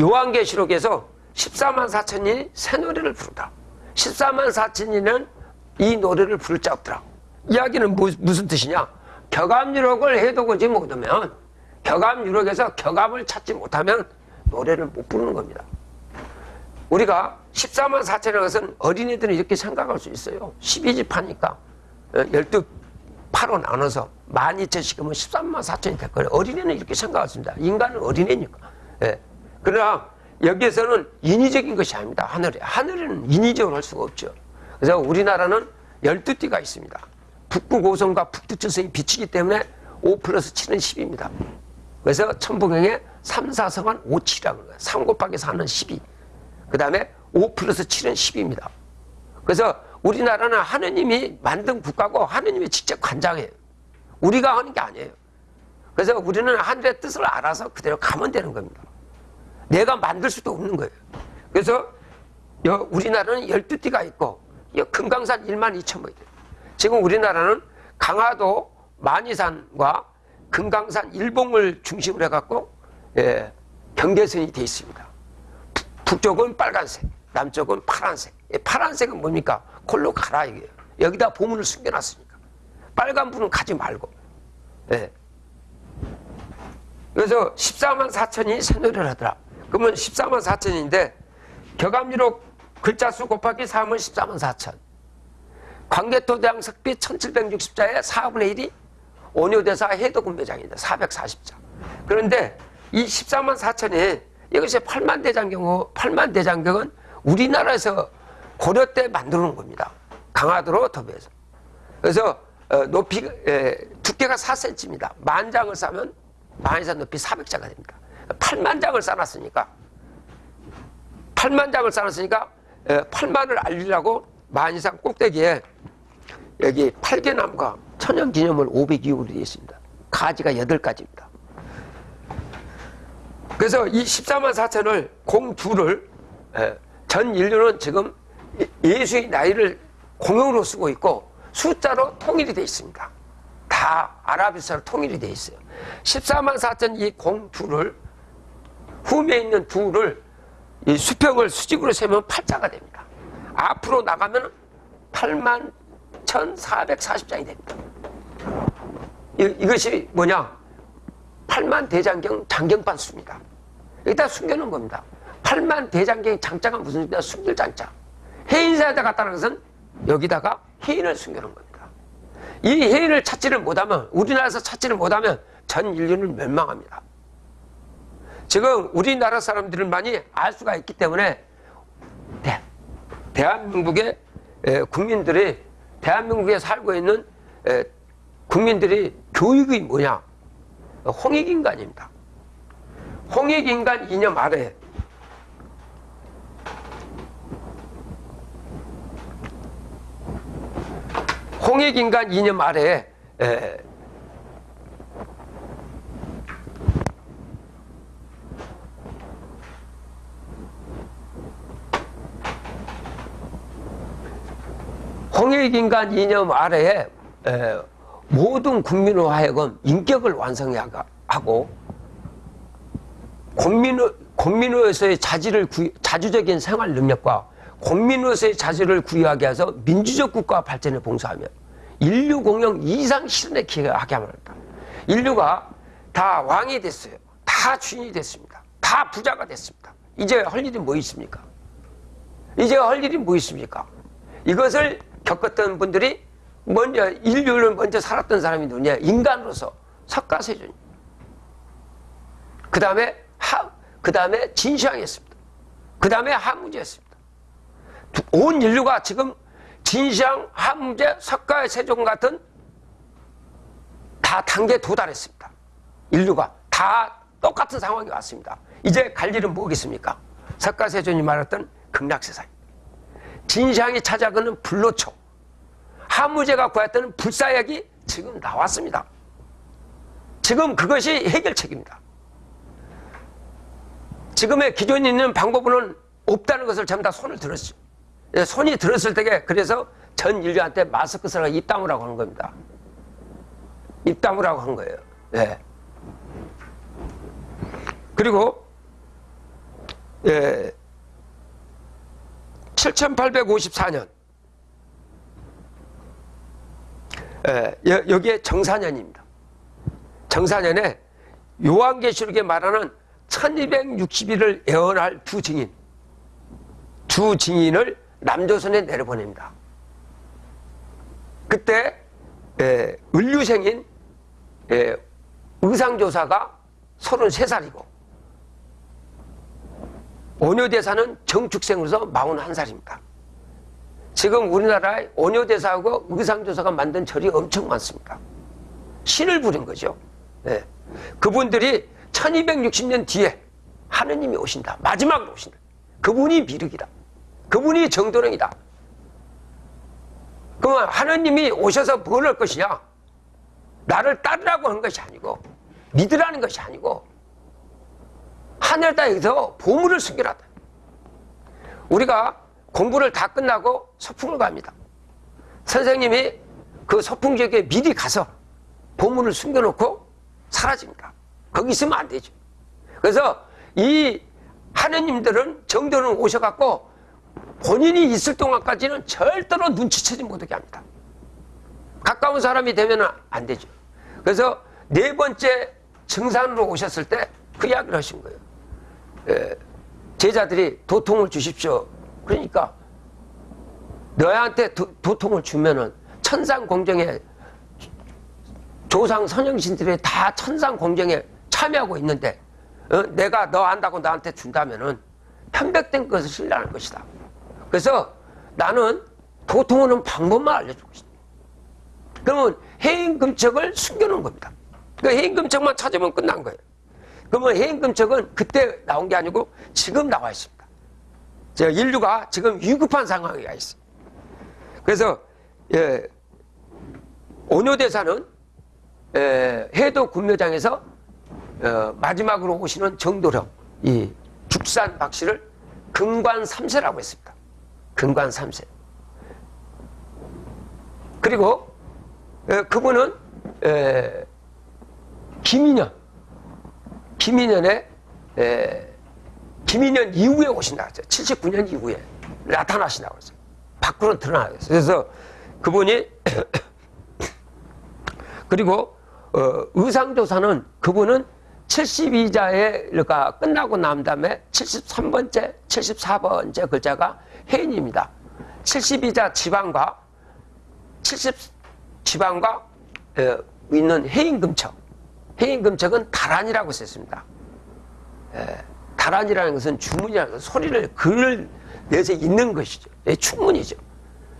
요한계시록에서 14만 4천이 새 노래를 부르다. 14만 4천이는 이 노래를 부를 자 없더라. 이야기는 무, 무슨 뜻이냐? 격암유록을 해독하지 못하면 격암유록에서 격암을 찾지 못하면 노래를 못 부르는 겁니다. 우리가 14만 4천이라는 것은 어린이들은 이렇게 생각할 수 있어요. 12집 하니까 12파로 나눠서 12,000씩이면 13만 4천이 될 거예요. 어린이는 이렇게 생각했습니다. 인간은 어린이니까. 예. 그러나 여기에서는 인위적인 것이 아닙니다. 하늘에. 하늘에는 인위적으로 할 수가 없죠. 그래서 우리나라는 12띠가 있습니다. 북부 고성과 북두 천성이 비치기 때문에 5 플러스 7은 10입니다. 그래서 천부경에 3, 4성은 5, 7이라고 그래요. 3 곱하기 4는 12. 그 다음에 5 플러스 7은 10입니다. 그래서 우리나라는 하느님이 만든 국가고 하느님이 직접 관장해요. 우리가 하는 게 아니에요. 그래서 우리는 하늘의 뜻을 알아서 그대로 가면 되는 겁니다. 내가 만들 수도 없는 거예요. 그래서 우리나라는 12띠가 있고 금강산 1만 2천 뭐 돼요. 지금 우리나라는 강화도 만이산과 금강산 일봉을 중심으로 해갖고 예, 경계선이 돼 있습니다. 북쪽은 빨간색, 남쪽은 파란색. 예, 파란색은 뭡니까? 콜로 가라 이게요. 여기다 보문을 숨겨놨으니까. 빨간 불은 가지 말고. 예. 그래서 14만 4천이 새노래를 하더라. 그러면 14만 4천인데 격암유록 글자 수 곱하기 3은 14만 4천. 광개토대왕 석비 1760자의 4분의 1이 온효대사 해도군배장입니다. 440자. 그런데 이 14만 4천이 이것이 8만 대장경, 8만 대장경은 우리나라에서 고려 때 만들어 놓은 겁니다. 강화도로 더비해서. 그래서 어, 높이, 에, 두께가 4cm입니다. 만 장을 싸면 만이산 높이 400자가 됩니다. 8만 장을 쌓았으니까 8만 장을 쌓았으니까 8만을 알리려고 만이산 꼭대기에 여기 팔개나무가 천연기념물 502호로 되어 있습니다. 가지가 8가지입니다. 그래서 이 14만 4천을 공두를 전 인류는 지금 예수의 나이를 공용으로 쓰고 있고 숫자로 통일이 되어 있습니다. 다 아라비스로 통일이 되어 있어요. 14만 4천 이 공두를 후에 있는 두를 이 수평을 수직으로 세면 팔자가 됩니다. 앞으로 나가면 8만 1440장이 됩니다. 이, 것이 뭐냐? 8만 대장경 장경반 수입니다. 여기다 숨겨놓은 겁니다. 8만 대장경 장자가 무슨 일이냐? 숨길 장자. 해인사에다 갖다는 것은 여기다가 해인을 숨겨놓은 겁니다. 이 해인을 찾지를 못하면, 우리나라에서 찾지를 못하면 전 인류는 멸망합니다. 지금 우리나라 사람들만이 알 수가 있기 때문에 대, 대한민국의 국민들이 대한민국에 살고 있는 국민들이 교육이 뭐냐? 홍익인간입니다. 홍익인간 이념 아래 홍익인간 이념 아래 홍익인간 이념 아래에 모든 국민으로 하여금 인격을 완성하고 국민으로서의 자질을 구, 자주적인 생활 능력과 국민으로서의 자질을 구하게 해서 민주적 국가 발전에 봉사하며 인류 공영 이상 실현에 기여하게 합니다. 인류가 다 왕이 됐어요. 다 주인이 됐습니다. 다 부자가 됐습니다. 이제 할 일이 뭐 있습니까? 이제 할 일이 뭐 있습니까? 이것을 겪었던 분들이 먼저 인류를 먼저 살았던 사람이 누구냐? 인간으로서 석가세존. 그 다음에 하, 그 다음에 진시황이었습니다. 그 다음에 한무제였습니다. 온 인류가 지금 진시황, 한무제, 석가의 세존 같은 다 단계에 도달했습니다. 인류가 다 똑같은 상황이 왔습니다. 이제 갈 일은 뭐겠습니까? 석가세존이 말했던 극락세상입니다. 진상이 찾아가는 불로초, 하무제가 구했던 불사약이 지금 나왔습니다. 지금 그것이 해결책입니다. 지금의 기존에 있는 방법은 없다는 것을 전부 다 손을 들었죠. 예, 손이 들었을 때에 그래서 전 인류한테 마스크 쓰라고 입 다무라고 하는 겁니다. 입 다무라고 한 거예요. 예. 그리고 예, 7854년 예, 여기에 정사년입니다. 정사년에 요한계시록에 말하는 1260일을 예언할 두 증인 두 증인을 남조선에 내려보냅니다. 그때 예, 을류생인 예, 의상조사가 33살이고 오녀대사는 정축생으로서 41살입니다. 지금 우리나라에 오녀대사하고 의상조사가 만든 절이 엄청 많습니다. 신을 부린 거죠. 네. 그분들이 1260년 뒤에 하느님이 오신다. 마지막으로 오신다. 그분이 미륵이다. 그분이 정도령이다. 그러면 하느님이 오셔서 뭘 할 것이냐? 나를 따르라고 하는 것이 아니고 믿으라는 것이 아니고 하늘 땅에서 보물을 숨겨놨다. 우리가 공부를 다 끝나고 소풍을 갑니다. 선생님이 그 소풍 지역에 미리 가서 보물을 숨겨놓고 사라집니다. 거기 있으면 안 되죠. 그래서 이 하느님들은 정도는 오셔갖고 본인이 있을 동안까지는 절대로 눈치채지 못하게 합니다. 가까운 사람이 되면 안 되죠. 그래서 네 번째 증산으로 오셨을 때 그 이야기를 하신 거예요. 예, 제자들이 도통을 주십시오. 그러니까 너한테 도, 도통을 주면은 천상 공정에 조상 선영신들이 다 천상 공정에 참여하고 있는데 어? 내가 너 안다고 나한테 준다면은 편백된 것을 신뢰하는 것이다. 그래서 나는 도통하는 방법만 알려주고 있습니다. 그러면 해인금책을 숨겨놓은 겁니다. 그 해임금책만 찾으면 끝난 거예요. 그러면 해임금책은 그때 나온 게 아니고 지금 나와 있습니다. 저 인류가 지금 위급한 상황에 가 있어요. 그래서 예, 오뇨대사는 예, 해도 군묘장에서 어, 마지막으로 오시는 정도령 이 죽산 박씨를 금관 3세라고 했습니다. 금관 3세. 그리고 예, 그분은 예, 김인년, 김인년에 에, 김인년 이후에 오신다 그랬죠. 79년 이후에 나타나신다고 했어요. 밖으로 드러나요. 그래서 그분이 그리고 어, 의상조사는 그분은 72자의 그러니까 끝나고 난 다음에 73번째, 74번째 글자가 해인입니다. 72자 지방과 70 지방과 에, 있는 해인금척 해인금책은 다란이라고 썼습니다. 예, 다란이라는 것은 주문이라는 소리를 글을 내서 있는 것이죠. 예, 충문이죠.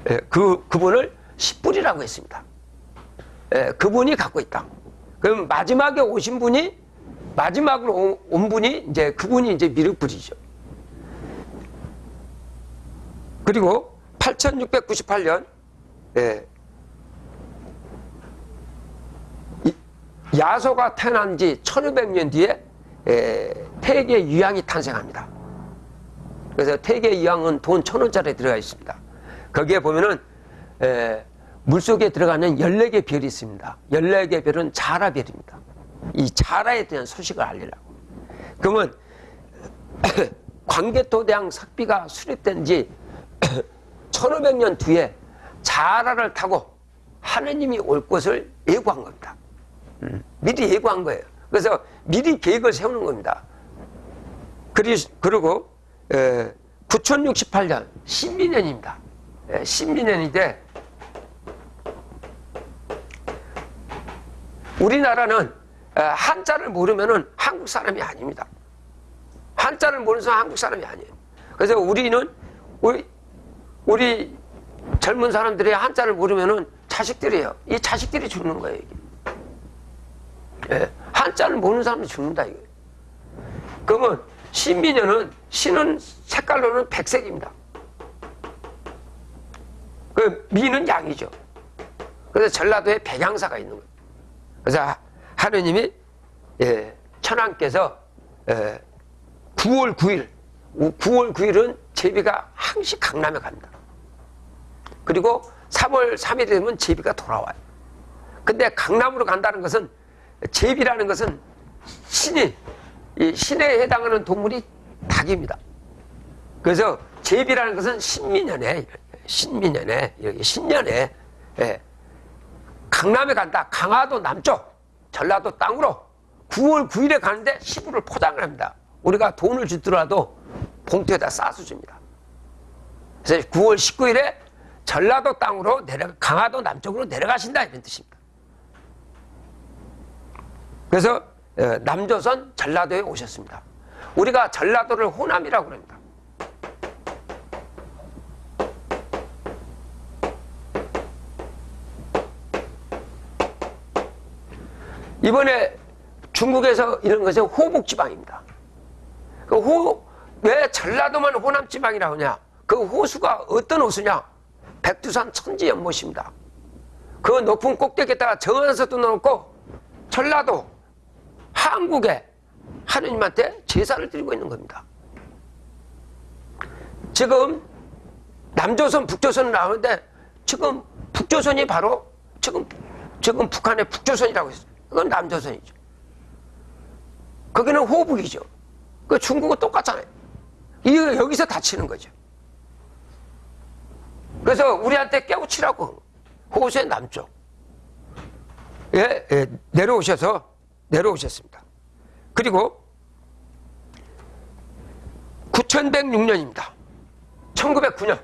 예, 그, 그분을 십불이라고 했습니다. 예, 그분이 갖고 있다. 그럼 마지막에 오신 분이 마지막으로 온 분이 이제 그분이 이제 미륵불이죠. 그리고 8698년 예, 야소가 태어난 지 1500년 뒤에 태계 유양이 탄생합니다. 그래서 태계 유양은 돈 천 원짜리 들어가 있습니다. 거기에 보면은 에, 물속에 들어가는 14개 별이 있습니다. 14개 별은 자라별입니다. 이 자라에 대한 소식을 알리라고. 그러면 광개토대왕 석비가 수립된 지 1500년 뒤에 자라를 타고 하느님이 올 것을 예고한 겁니다. 미리 예고한 거예요. 그래서 미리 계획을 세우는 겁니다. 그리, 그리고 에, 9068년 신민년입니다. 에, 신민년인데 우리나라는 에, 한자를 모르면 한국 사람이 아닙니다. 한자를 모르는 사람 한국 사람이 아니에요. 그래서 우리는 우리, 우리 젊은 사람들이 한자를 모르면 자식들이에요. 이 자식들이 죽는 거예요. 이게. 예, 한자를 모르는 사람이 죽는다 이거. 그러면 신민녀는 신은 색깔로는 백색입니다. 그 미는 양이죠. 그래서 전라도에 백양사가 있는 거예요. 그래서 하느님이 예, 천왕께서 예, 9월 9일 9월 9일은 제비가 항시 강남에 간다. 그리고 3월 3일이 되면 제비가 돌아와요. 근데 강남으로 간다는 것은 제비라는 것은 신이 이 신에 해당하는 동물이 닭입니다. 그래서 제비라는 것은 신민년에 신민년에 신년에 예, 강남에 간다. 강화도 남쪽 전라도 땅으로 9월 9일에 가는데 시부를 포장을 합니다. 우리가 돈을 주더라도 봉투에다 싸서 줍니다. 그래서 9월 19일에 전라도 땅으로 내려 강화도 남쪽으로 내려가신다 이런 뜻입니다. 그래서 어, 남조선 전라도에 오셨습니다. 우리가 전라도를 호남이라고 합니다. 이번에 중국에서 이런 것은 호북지방입니다. 그 호, 왜 전라도만 호남지방이라고 하냐? 그 호수가 어떤 호수냐? 백두산 천지연못입니다. 그 높은 꼭대기에다가 정원에서도 놓고 전라도 한국에 하느님한테 제사를 드리고 있는 겁니다. 지금 남조선, 북조선 나오는데 지금 북조선이 바로 지금 지금 북한의 북조선이라고 했어요. 그건 남조선이죠. 거기는 호북이죠. 그 중국은 똑같잖아요. 이거 여기서 다치는 거죠. 그래서 우리한테 깨우치라고 호수의 남쪽 예, 예, 내려오셔서 내려오셨습니다. 그리고 9106년입니다. 1909년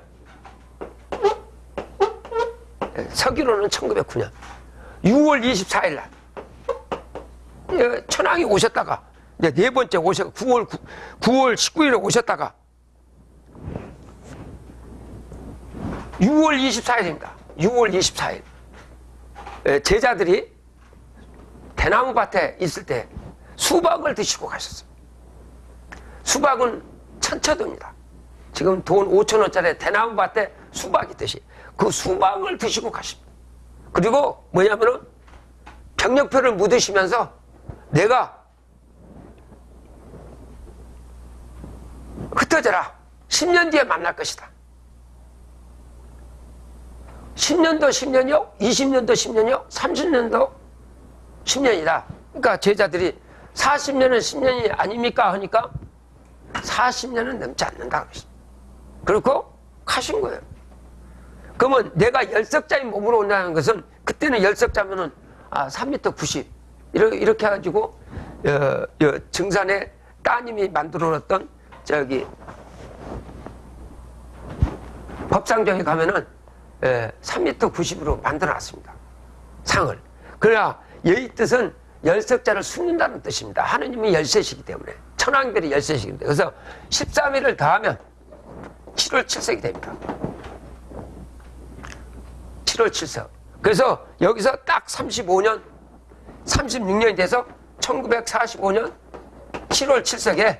예, 서기로는 1909년 6월 24일 날 예, 천황이 오셨다가 네 번째 오셔 9월 9, 9월 19일에 오셨다가 6월 24일입니다. 6월 24일 제자들이 대나무 밭에 있을 때 수박을 드시고 가셨어요. 수박은 천처도입니다. 지금 돈 5천 원짜리 대나무 밭에 수박이 있듯이 그 수박을 드시고 가십니다. 그리고 뭐냐면은 병력표를 묻으시면서 내가 흩어져라. 10년 뒤에 만날 것이다. 10년도 10년이요? 20년도 10년이요? 30년도 10년이다. 그러니까 제자들이 40년은 10년이 아닙니까? 하니까 40년은 넘지 않는다. 그렇고 가신 거예요. 그러면 내가 열석자인 몸으로 온다는 것은 그때는 열석자면은 아, 3m 90 이렇게, 이렇게 해가지고 어, 어, 증산에 따님이 만들어놨던 저기 법상정에 가면은 예, 3m 90으로 만들어놨습니다. 상을. 그래야 여의 뜻은 열석자를 숨는다는 뜻입니다. 하느님이 열세시기 때문에 천왕들이 열세시기 때문에 그래서 13일을 더하면 7월 7석이 됩니다. 7월 7석. 그래서 여기서 딱 35년, 36년이 돼서 1945년 7월 7석에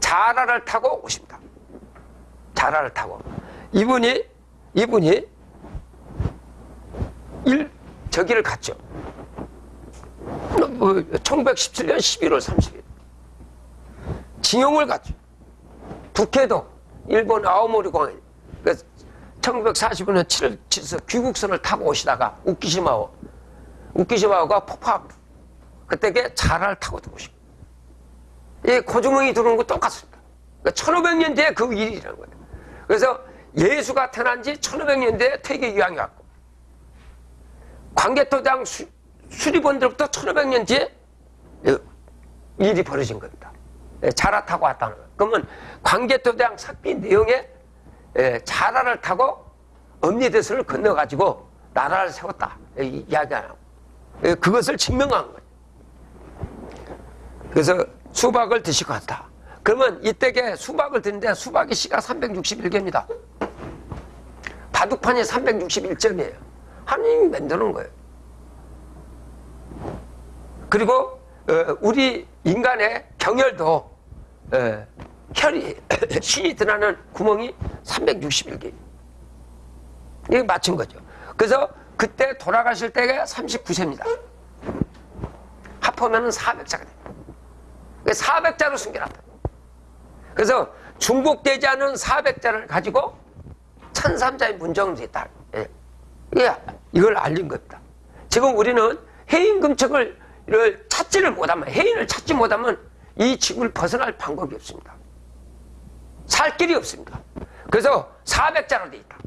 자라를 타고 오십니다. 자라를 타고. 이분이, 이분이 일, 저기를 갔죠. 1917년 11월 30일. 징용을 갔죠. 북해도, 일본 아오모리 공항에. 1945년 7월 7일 귀국선을 타고 오시다가 우키시마호, 우키시마호가 폭파합 그때 자라를 타고 들어오시고. 이 고주머니 들어오는 거 똑같습니다. 그러니까 1500년 뒤에 그 일이라는 거예요. 그래서 예수가 태어난 지 1500년 뒤에 퇴계 유황이 왔고, 광개토당 수, 수리본들부터 1500년 뒤에 일이 벌어진 겁니다. 예, 자라 타고 왔다는 거예요. 그러면 광개토당 삭비 내용에 예, 자라를 타고 엄니대수를 건너가지고 나라를 세웠다. 이야기하는 예, 그것을 증명한 거예요. 그래서 수박을 드시고 왔다. 그러면 이때에 수박을 드는데 수박의 시가 361개입니다. 바둑판이 361점이에요. 하나님이 만드는 거예요. 그리고 어, 우리 인간의 경혈도 어, 혈이 신이 드러나는 구멍이 361개. 이게 맞춘 거죠. 그래서 그때 돌아가실 때가 39세입니다. 합하면 400자가 됩니다. 400자로 숨겨놨다. 그래서 중복되지 않은 400자를 가지고 천삼자의 문정이 있다. 예. 예, 이걸 알린 겁니다. 지금 우리는 해인금책을 찾지를 못하면 해인을 찾지 못하면 이 지구를 벗어날 방법이 없습니다. 살 길이 없습니다. 그래서 400자로 돼 있다.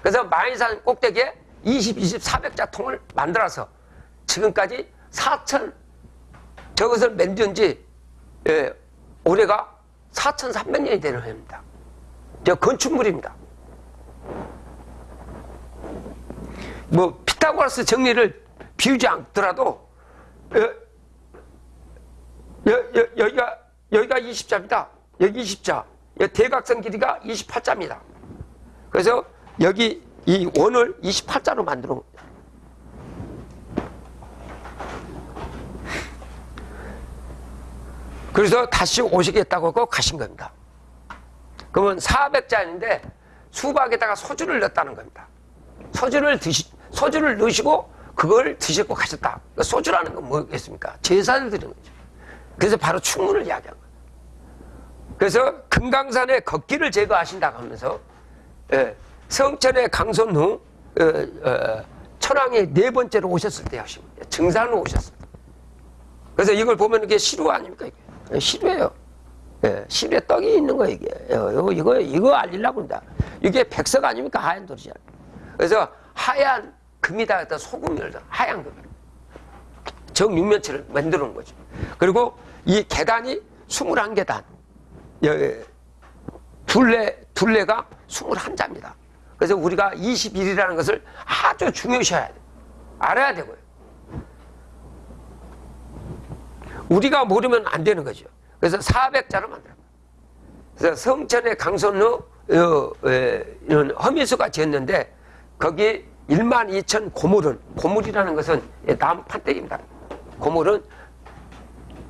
그래서 마이산 꼭대기에 20, 20, 400자 통을 만들어서 지금까지 4천 저것을 만든 지 예, 올해가 4,300년이 되는 해입니다. 저 건축물입니다. 뭐 피타고라스 정리를 비우지 않더라도 여, 여, 여, 여기가 여기가 20자입니다. 여기 20자. 대각선 길이가 28자입니다. 그래서 여기 이 원을 28자로 만들어 옵니다. 그래서 다시 오시겠다고 하고 가신 겁니다. 그러면 400자인데 수박에다가 소주를 넣었다는 겁니다. 소주를 드시, 소주를 넣으시고 그걸 드시고 가셨다. 그러니까 소주라는 건 뭐겠습니까? 제사를 드리는 거죠. 그래서 바로 충문을 이야기한 거예요. 그래서 금강산의 걷기를 제거하신다고 하면서 예, 성천의 강손 후 어, 어, 천왕이 네 번째로 오셨을 때 하신 거예요. 증산으로 오셨습니다. 그래서 이걸 보면 이게 시루 아닙니까? 이게? 예, 시루예요. 예, 시루에 떡이 있는 거예요, 이게. 이거, 이거, 이거 알리려고 한다. 이게 백석 아닙니까? 하얀 돌이잖아요. 그래서 하얀 금이다 했다 소금을 하얀 금. 정육면체를 만들어 놓은 거죠. 그리고 이 계단이 21계단. 둘레, 둘레가 21자입니다. 그래서 우리가 21이라는 것을 아주 중요시해야 돼. 알아야 되고요. 우리가 모르면 안 되는 거죠. 그래서 400자로 만들어. 그래서 성천의 강선로 허미수가 지었는데 거기 1만 2천 고물은 고물이라는 것은 나무 판때기입니다. 고물은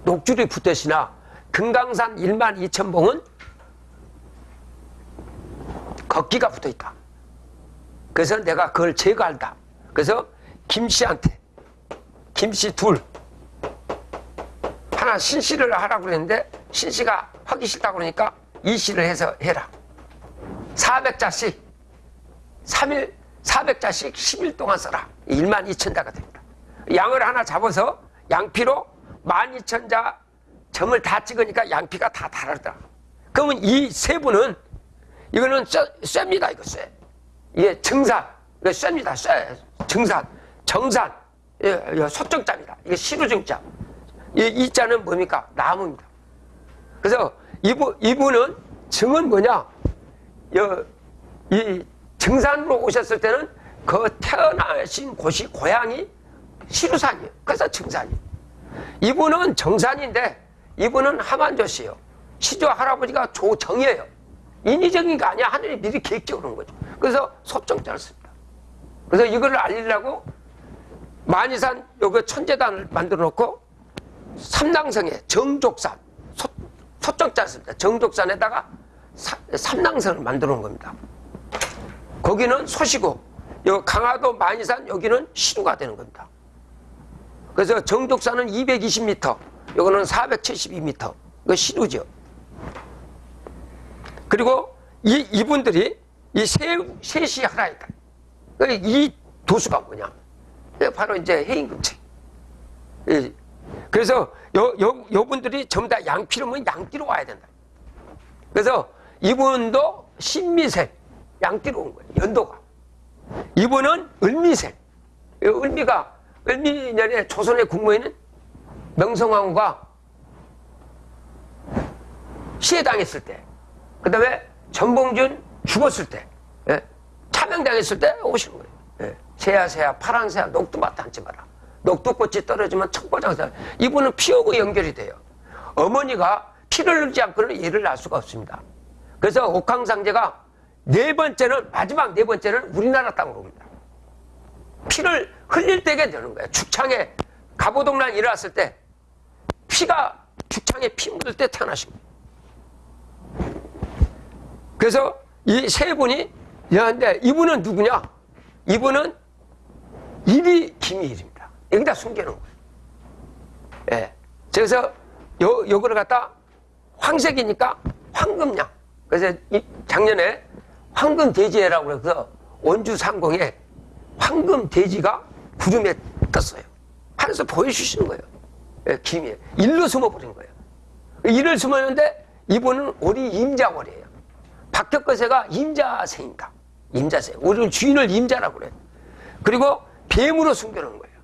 녹줄이 붙듯이나 금강산 1만 2천 봉은 걷기가 붙어 있다. 그래서 내가 그걸 제거한다. 그래서 김씨한테 김씨 둘 하나 신씨를 하라고 그랬는데 신씨가 하기 싫다고 그러니까 이씨를 해서 해라. 400자씩 3일 400자씩 10일 동안 써라. 1만 2천 자가 됩니다. 양을 하나 잡아서 양피로 1만 2천 자 점을 다 찍으니까 양피가 다 다르더라. 그러면 이세 분은 이거는 쇠, 쇠입니다. 이거 쇠. 이게 증산. 이거 쇠입니다. 쇠. 증산. 정산. 예, 소정자입니다. 이게 시루증자. 이, 이 자는 뭡니까? 나무입니다. 그래서 이분, 이분은 증은 뭐냐? 여, 이 증산으로 오셨을 때는 그 태어나신 곳이 고향이 시루산이에요. 그래서 증산이에요. 이분은 정산인데 이분은 하만조씨예요. 시조 할아버지가 조정이에요. 인위적인 게 아니야. 하늘이 미리 계획적으로 온 거죠. 그래서 소정자를 씁니다. 그래서 이걸 알리려고 만이산 여기 천재단을 만들어 놓고 삼낭성에 정족산 씁니다. 정족산에다가 사, 삼낭성을 만들어 놓은 겁니다. 거기는 소시고 요 강화도 만이산 여기는 시루가 되는 겁니다. 그래서 정족산은 220m, 요거는 472m. 그 시루죠. 그리고 이, 이분들이 이 세, 셋이 하나이다. 이 도수가 뭐냐? 바로 이제 해임금책. 그래서 요, 요, 요 분들이 전부 다 양피로면 양띠로 와야 된다. 그래서 이분도 신미색, 양띠로 온 거예요. 연도가. 이분은 을미색. 을미가, 을미년에 조선의 국무에는 명성황후가 시해당했을 때, 그 다음에 전봉준 죽었을 때, 예? 차명당했을 때 오시는 거예요. 예? 새야, 새야, 파랑새야, 녹두밭 앉지 마라. 녹두꽃이 떨어지면 청보장사. 이분은 피하고 연결이 돼요. 어머니가 피를 흘리지 않고는 일을 날 수가 없습니다. 그래서 옥황상제가 네 번째는, 마지막 네 번째는 우리나라 땅으로 옵니다. 피를 흘릴 때게 되는 거예요. 축창에 가보동란 일어났을 때 피가 죽창에 피 묻을 때 태어나신 거예요. 그래서 이 세 분이 일어났는데 이분은 누구냐? 이분은 일이 김일입니다. 여기다 숨겨놓은 거예요. 예. 그래서 요, 요거를 갖다 황색이니까 황금량. 그래서 이 작년에 황금 돼지해라고 그래서 원주 상공에 황금 돼지가 구름에 떴어요. 하늘에서 보여주시는 거예요. 예, 김이. 일로 숨어버린 거예요. 일을 숨었는데 이분은 우리 임자월이에요. 박혁거세가 임자생입니다. 임자생. 우리는 주인을 임자라고 그래요. 그리고 뱀으로 숨겨놓은 거예요.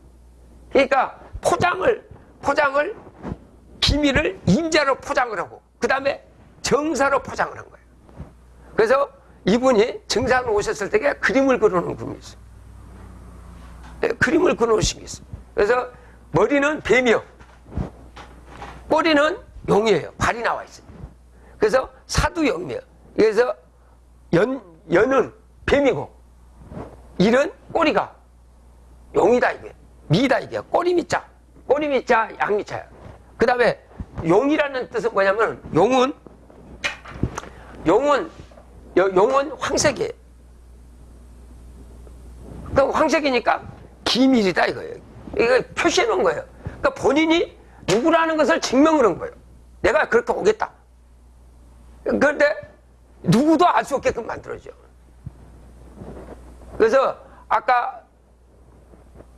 그러니까 포장을, 포장을, 기미를 임자로 포장을 하고, 그 다음에 정사로 포장을 한 거예요. 그래서 이분이 정상을 오셨을 때 그림을 그려놓은 그림이 있어요. 네, 그림을 그려놓으신 게 있어요. 그래서 머리는 뱀이요. 꼬리는 용이에요. 발이 나와 있어요. 그래서 사두영이에요. 그래서 연, 연은 뱀이고, 일은 꼬리가 용이다 이게. 미다 이게. 꼬리 미자. 꼬리 미자, 양 미자야. 그 다음에 용이라는 뜻은 뭐냐면 용은 용은 요- 용은 황색이에요. 그 황색이니까 기밀이다 이거예요. 이거 표시해 놓은 거예요. 그러니까 본인이 누구라는 것을 증명을 한 거예요. 내가 그렇게 오겠다. 그런데 누구도 알 수 없게끔 만들어져. 그래서 아까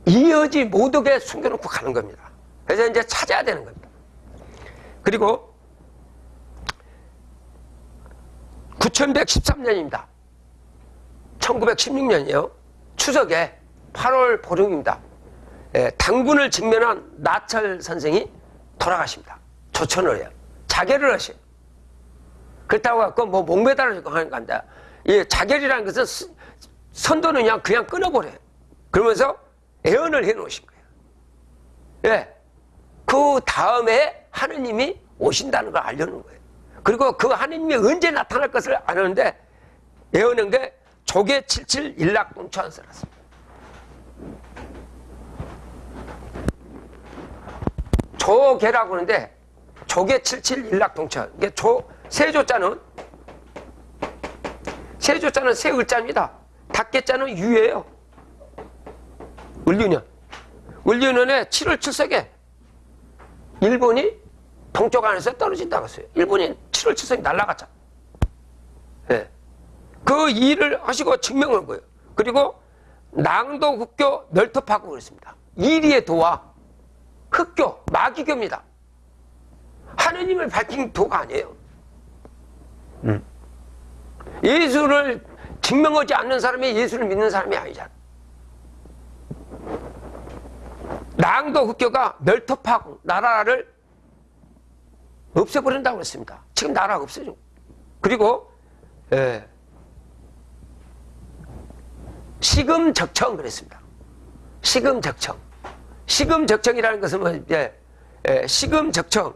이어지 못하게 숨겨놓고 가는 겁니다. 그래서 이제 찾아야 되는 겁니다. 그리고 9113년입니다. 1916년이요. 추석에 8월 보름입니다. 예, 당군을 직면한 나철 선생이 돌아가십니다. 조천을 해요. 자결을 하셔요. 그렇다고 해서 뭐 목매달을 하는 건데, 이 자결이라는 것은 스- 선도는 그냥 그냥 끊어버려요. 그러면서 애언을 해 놓으신 거예요. 예. 그 다음에 하느님이 오신다는 걸 알려는 거예요. 그리고 그 하느님이 언제 나타날 것을 아는데 애어낸 게 조계 77 일락동천서였습니다. 조계라고 하는데 조계 77 일락동천. 이게 조 세조자는 세조자는 세 글자입니다. 닭개자는 유예요. 을류년. 을류년에 7월 7석에 일본이 동쪽 안에서 떨어진다고 했어요. 일본이 7월 7석에 날아갔잖아. 예. 그 일을 하시고 증명한 거예요. 그리고 낭도 흑교 멸톱하고 그랬습니다. 이리의 도와 흑교, 마귀교입니다. 하느님을 밝힌 도가 아니에요. 예수를 증명하지 않는 사람이 예수를 믿는 사람이 아니잖아. 낭도 흑교가 멸톱하고 나라를 없애버린다고 그랬습니다. 지금 나라가 없어져. 그리고 예, 시금적청 그랬습니다. 시금적청. 시금적청이라는 것은 뭐 이제 예, 시금적청.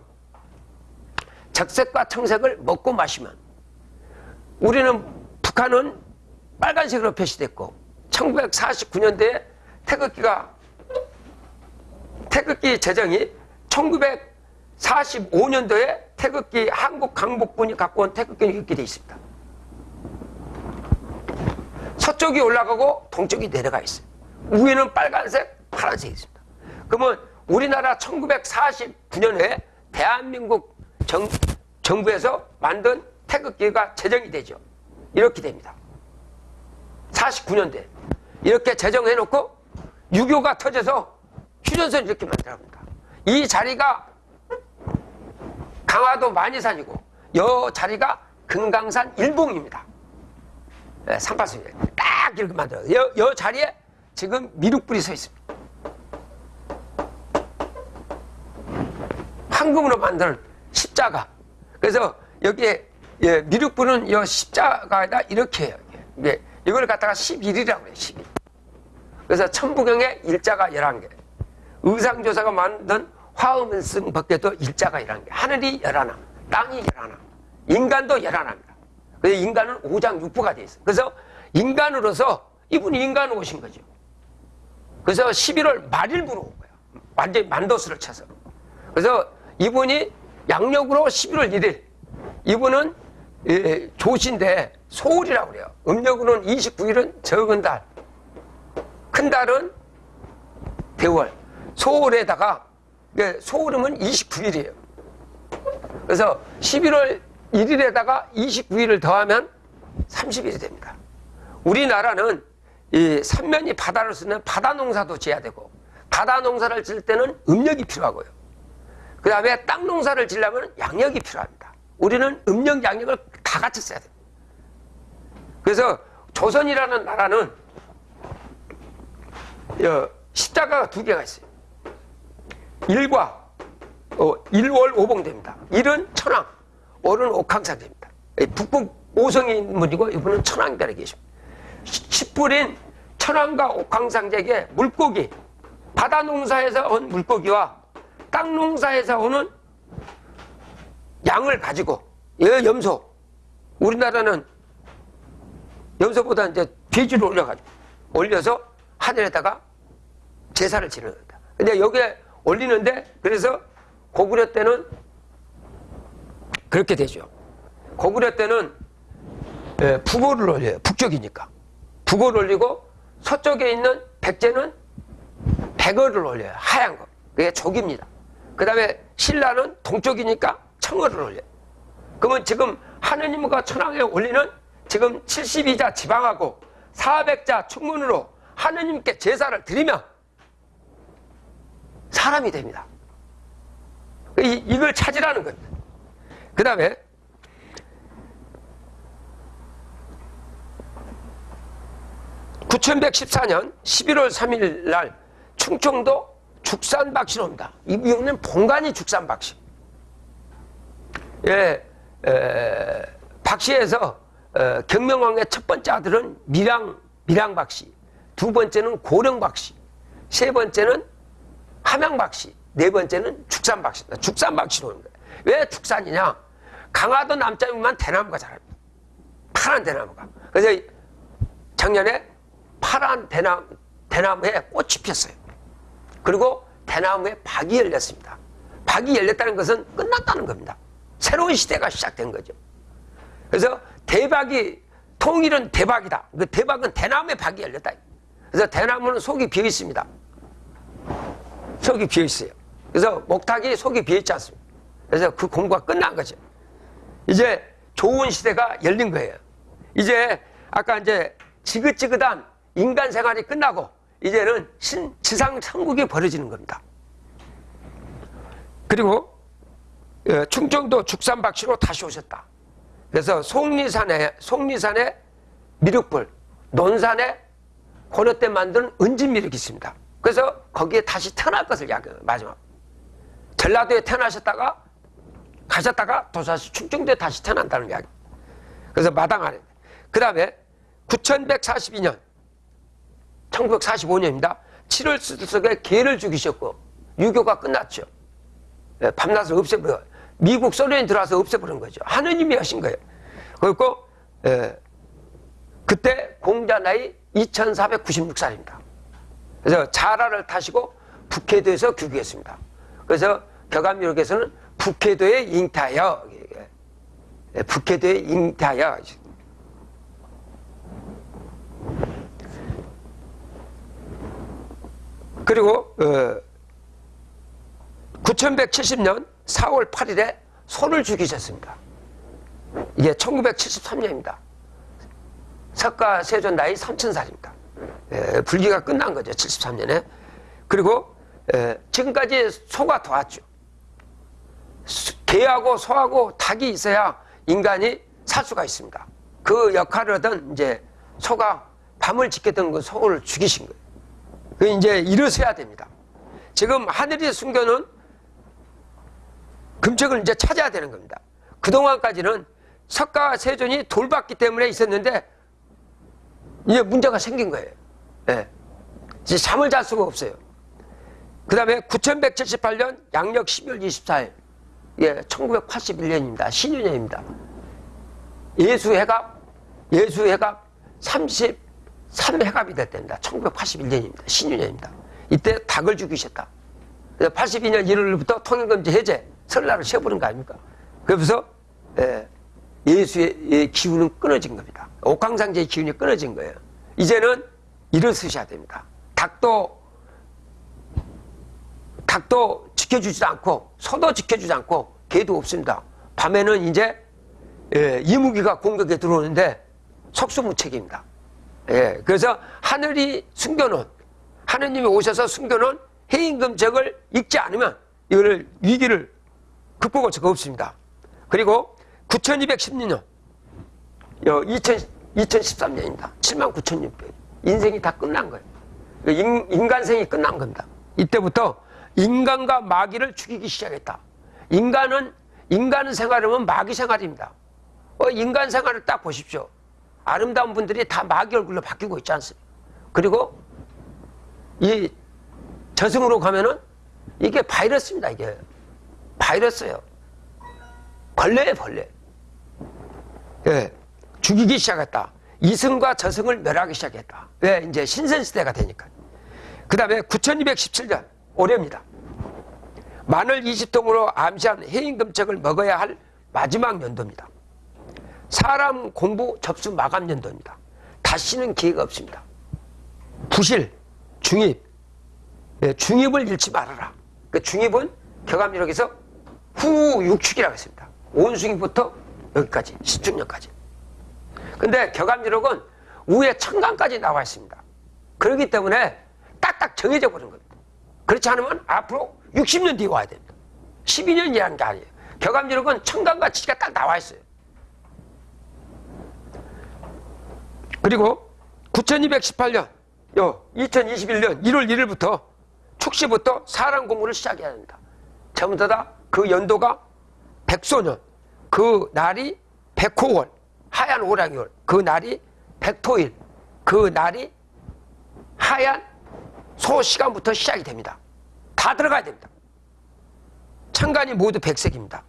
적색과 청색을 먹고 마시면 우리는 북한은 빨간색으로 표시됐고 1949년도에 태극기가 태극기 제정이 1945년도에 태극기 한국 강복군이 갖고 온 태극기는 이렇게 돼 있습니다. 서쪽이 올라가고 동쪽이 내려가 있어요. 위에는 빨간색, 파란색이 있습니다. 그러면 우리나라 1949년에 대한민국 정, 정부에서 만든 태극기가 제정이 되죠. 이렇게 됩니다. 49년대. 이렇게 제정해놓고 유교가 터져서 휴전선 이렇게 만들어갑니다. 이 자리가 강화도 만이산이고 여 자리가 금강산 일봉입니다. 네, 삼파선이 딱 이렇게 만들어요. 여, 여 자리에 지금 미륵불이 서 있습니다. 황금으로 만든 십자가. 그래서 여기에 예, 미륵불은 이 십자가에다 이렇게 해요. 이게 이걸 갖다가 11이라고 해요. 11. 그래서 천부경에 일자가 11개. 의상조사가 만든 화음승 밖에도 일자가 11개. 하늘이 11, 땅이 11, 인간도 11입니다. 그래서 인간은 오장육부가 돼 있어요. 그래서 인간으로서 이분이 인간으로 오신 거죠. 그래서 11월 말일부로 온 거예요. 완전히 만도수를 쳐서. 그래서 이분이 양력으로 11월 1일 이분은 예, 조신데 소울이라고 그래요. 음력으로는 29일은 적은 달. 큰 달은 대월. 소울에다가 예, 소울음은 29일이에요. 그래서 11월 1일에다가 29일을 더하면 30일이 됩니다. 우리나라는 이 삼면이 바다를 쓰는 바다 농사도 지어야 되고 바다 농사를 질 때는 음력이 필요하고요. 그 다음에 땅 농사를 지려면 양력이 필요합니다. 우리는 음력, 양력을 다 같이 써야 됩니다. 그래서 조선이라는 나라는 어, 십자가가 두 개가 있어요. 일과 어, 일월 오봉됩니다. 일은 천왕, 월은 옥황상제입니다. 북극 오성이 인물이고 이분은 천왕대에 계십니다. 십불인 천왕과 옥황상제에게 물고기, 바다 농사에서 온 물고기와 땅 농사에서 오는 양을 가지고 예, 염소. 우리나라는 염소보다 이제 돼지를 올려가지고 올려서 하늘에다가 제사를 지내는 겁니다. 근데 여기에 올리는데 그래서 고구려 때는 그렇게 되죠. 고구려 때는 예, 북어를 올려요. 북쪽이니까. 북어를 올리고 서쪽에 있는 백제는 백어를 올려요. 하얀 거. 그게 족입니다. 그 다음에 신라는 동쪽이니까 청어를 올려요. 그러면 지금 하느님과 천왕에 올리는 지금 72자 지방하고 400자 충문으로 하느님께 제사를 드리면 사람이 됩니다. 이, 이걸 찾으라는 겁니다. 그 다음에 (9114년 11월 3일) 날 충청도 죽산박씨 옵니다. 이 경우는 본관이 죽산박씨. 예, 에, 박씨에서 어, 경명왕의 첫 번째 아들은 밀양 밀양박씨, 두 번째는 고령박씨, 세 번째는 함양박씨, 네 번째는 죽산박씨입니다. 죽산박씨로 거예요. 왜 죽산이냐? 강화도 남자이만 대나무가 자랍니다. 파란 대나무가. 그래서 작년에 파란 대나무, 대나무에 꽃이 피었어요. 그리고 대나무에 박이 열렸습니다. 박이 열렸다는 것은 끝났다는 겁니다. 새로운 시대가 시작된 거죠. 그래서 대박이 통일은 대박이다. 그 대박은 대나무에 박이 열렸다. 그래서 대나무는 속이 비어 있습니다. 속이 비어 있어요. 그래서 목탁이 속이 비어 있지 않습니다. 그래서 그 공부가 끝난 거죠. 이제 좋은 시대가 열린 거예요. 이제 아까 이제 지긋지긋한 인간 생활이 끝나고 이제는 신, 지상 천국이 벌어지는 겁니다. 그리고 예, 충청도 죽산박씨로 다시 오셨다. 그래서 속리산에 속리산에 미륵불, 논산에 고려 때 만든 은진 미륵이 있습니다. 그래서 거기에 다시 태어날 것을 야경 마지막 전라도에 태어나셨다가 가셨다가 도사시 충청도에 다시 태어난다는 이야기. 그래서 마당 안에. 그 다음에 9142년 1945년입니다. 7월 수석에 개를 죽이셨고 유교가 끝났죠. 예, 밤낮을 없애버려. 미국 소련이 들어와서 없애버린 거죠. 하느님이 하신 거예요. 그리고 예, 그때 공자 나이 2496살입니다. 그래서 자라를 타시고 북해도에서 귀국했습니다. 그래서 격암유력에서는 북해도에 잉타하여 예, 북해도에 잉타하여 그리고 어, 9170년 4월 8일에 손을 죽이셨습니다. 이게 1973년입니다. 석가 세존 나이 3천살입니다. 에, 불기가 끝난 거죠. 73년에. 그리고 에, 지금까지 소가 도왔죠. 개하고 소하고 닭이 있어야 인간이 살 수가 있습니다. 그 역할을 하던 이제 소가 밤을 지켰던 그 소를 죽이신 거예요. 그 이제 일어서야 됩니다. 지금 하늘이 숨겨놓은 금책을 이제 찾아야 되는 겁니다. 그동안까지는 석가 세존이 돌봤기 때문에 있었는데 이제 문제가 생긴 거예요. 예. 이제 잠을 잘 수가 없어요. 그 다음에 9178년 양력 12월 24일 예, 1981년입니다. 신유년입니다. 예수해갑, 예수해갑 33해갑이 됐답니다. 1981년입니다. 신유년입니다. 이때 닭을 죽이셨다. 82년 1월부터 통일금지 해제 설날을 쉬어버린 거 아닙니까? 그래서 예, 예수의 기운은 끊어진 겁니다. 옥황상제의 기운이 끊어진 거예요. 이제는 일어서셔야 됩니다. 닭도 닭도 지켜주지도 않고 소도 지켜주지 않고 개도 없습니다. 밤에는 이제 예, 이무기가 공격에 들어오는데 속수무책입니다. 예, 그래서 하늘이 숨겨놓은 하느님이 오셔서 숨겨놓은 해임금책을 읽지 않으면 이거를 위기를 극복할 수가 없습니다. 그리고 9216년 2000, 2013년입니다. 7만 9,600 인생이 다 끝난 거예요. 인, 인간생이 끝난 겁니다. 이때부터 인간과 마귀를 죽이기 시작했다. 인간은 인간 생활하면 마귀 생활입니다. 어, 인간 생활을 딱 보십시오. 아름다운 분들이 다 마귀 얼굴로 바뀌고 있지 않습니까? 그리고 이 저승으로 가면은 이게 바이러스입니다. 이게 바이러스예요. 벌레예요, 벌레. 예, 죽이기 시작했다. 이승과 저승을 멸하기 시작했다. 왜? 이제 신선시대가 되니까. 그 다음에 9217년, 올해입니다. 마늘 20통으로 암시한 해임금책을 먹어야 할 마지막 연도입니다. 사람 공부 접수 마감 연도입니다. 다시는 기회가 없습니다. 부실, 중입, 예, 중입을 잃지 말아라. 그 중입은 격암유력에서 후 육축이라고 했습니다. 온숭이부터 여기까지, 10중년까지. 근데 격암유력은 우에 천간까지 나와 있습니다. 그렇기 때문에 딱딱 정해져 버린 겁니다. 그렇지 않으면 앞으로 60년 뒤에 와야 됩니다. 12년 이라는 게 아니에요. 격암유력은 천간과 지가 딱 나와 있어요. 그리고 9218년, 요 2021년 1월 1일부터 축시부터 사람 공부를 시작해야 됩니다. 전부 다 그 연도가 백소년, 그 날이 백호월, 하얀 호랑이월, 그 날이 백토일, 그 날이 하얀 소 시간부터 시작이 됩니다. 다 들어가야 됩니다. 천간이 모두 백색입니다.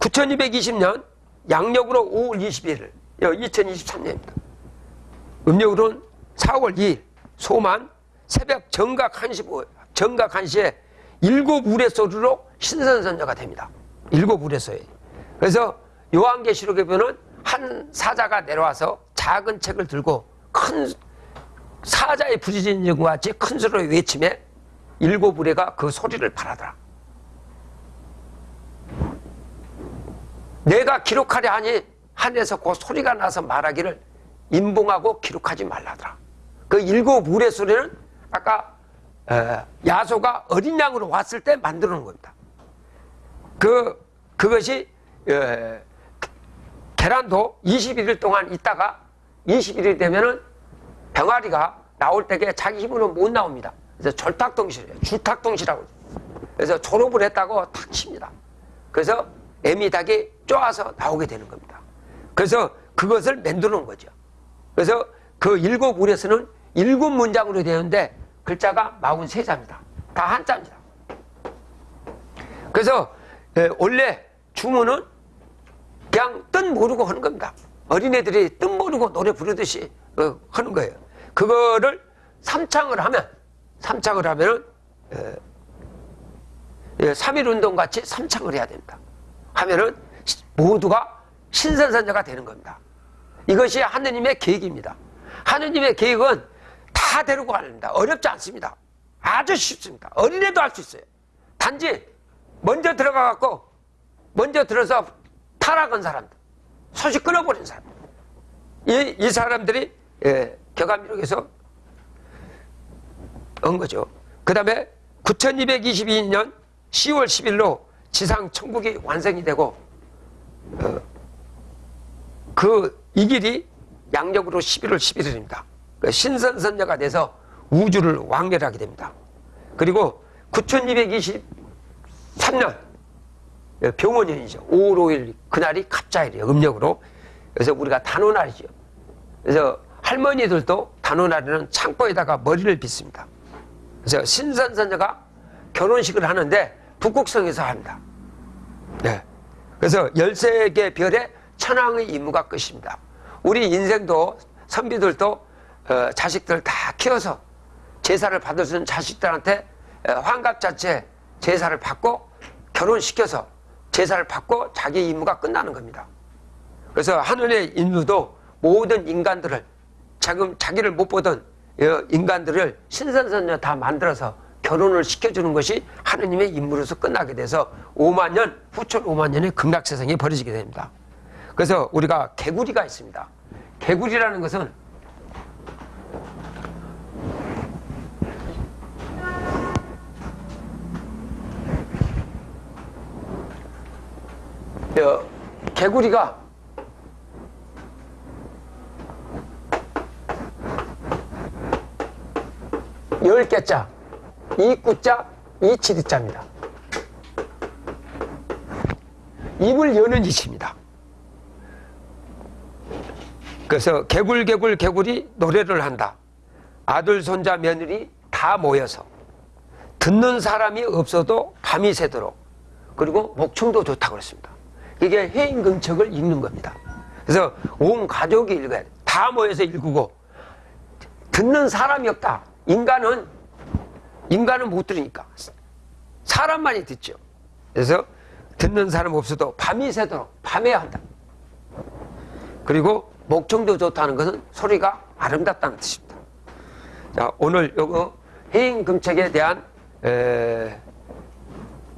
9220년 양력으로 5월 21일, 2023년입니다. 음력으로는 4월 2일, 소만 새벽 정각 1시, 정각 1시에 일곱 우레소리로 신선선녀가 됩니다. 일곱 우레소에. 그래서 요한계시록에 보면 한 사자가 내려와서 작은 책을 들고 큰 사자의 부지진과 같이 큰 소리로 외침에 일곱 우레가 그 소리를 바라더라. 내가 기록하려 하니 하늘에서 그 소리가 나서 말하기를 인봉하고 기록하지 말라더라. 그 일곱 우레 소리는 아까 야소가 어린 양으로 왔을 때 만들어 놓은 겁니다. 그, 그것이, 에, 계란도 21일 동안 있다가 21일 되면은 병아리가 나올 때에 자기 힘으로 못 나옵니다. 그래서 절탁동실이에요. 주탁동실하고. 그래서 졸업을 했다고 탁 칩니다. 그래서 애미 닭이 쪼아서 나오게 되는 겁니다. 그래서 그것을 놓은 거죠. 그래서 그 일곱 울에서는 일곱 문장으로 되는데 글자가 43자입니다. 다 한자입니다. 그래서 원래 주문은 그냥 뜻 모르고 하는 겁니다. 어린애들이 뜻 모르고 노래 부르듯이 어, 하는 거예요. 그거를 삼창을 하면 삼창을 하면은 3.1 운동 같이 삼창을 해야 됩니다. 하면은 모두가 신선선자가 되는 겁니다. 이것이 하느님의 계획입니다. 하느님의 계획은 다 데리고 가는다. 어렵지 않습니다. 아주 쉽습니다. 어린애도 할 수 있어요. 단지 먼저 들어가 갖고 먼저 들어서 타락한 사람들, 소식 끊어버린 사람. 이, 이 사람들이 예, 격암이록에서 온 거죠. 그 다음에 9222년 10월 10일로 지상 천국이 완성이 되고 어, 그이 길이 양력으로 11월 11일입니다. 그 신선선녀가 돼서 우주를 왕멸하게 됩니다. 그리고 9223년 병원년이죠. 5월 5일 그날이 갑자일이에요. 음력으로. 그래서 우리가 단오날이죠. 그래서 할머니들도 단오날에는 창고에다가 머리를 빗습니다. 그래서 신선선녀가 결혼식을 하는데 북극성에서 합니다. 네. 그래서 13개 별의 천왕의 임무가 끝입니다. 우리 인생도 선비들도 어, 자식들 다 키워서 제사를 받을 수 있는 자식들한테 어, 환갑 자체 제사를 받고 결혼시켜서 제사를 받고 자기 임무가 끝나는 겁니다. 그래서 하늘의 인류도 모든 인간들을 지금 자기를 못 보던 어, 인간들을 신선선녀 다 만들어서 결혼을 시켜주는 것이 하느님의 임무로서 끝나게 돼서 5만 년, 후천 5만 년의 극락 세상이 벌어지게 됩니다. 그래서 우리가 개구리가 있습니다. 개구리라는 것은 어, 개구리가 열 개자, 이 구자, 이 지리자입니다. 입을 여는 이치입니다. 그래서 개굴 개굴 개굴이 노래를 한다. 아들 손자 며느리 다 모여서 듣는 사람이 없어도 밤이 새도록 그리고 목청도 좋다고 그랬습니다. 이게 해인금책을 읽는 겁니다. 그래서 온 가족이 읽어야 돼. 다 모여서 읽고 듣는 사람이 없다. 인간은 인간은 못 들으니까 사람만이 듣죠. 그래서 듣는 사람 없어도 밤이 새도록 밤에 한다. 그리고 목청도 좋다는 것은 소리가 아름답다는 뜻입니다. 자, 오늘 요거 해인금책에 대한 에,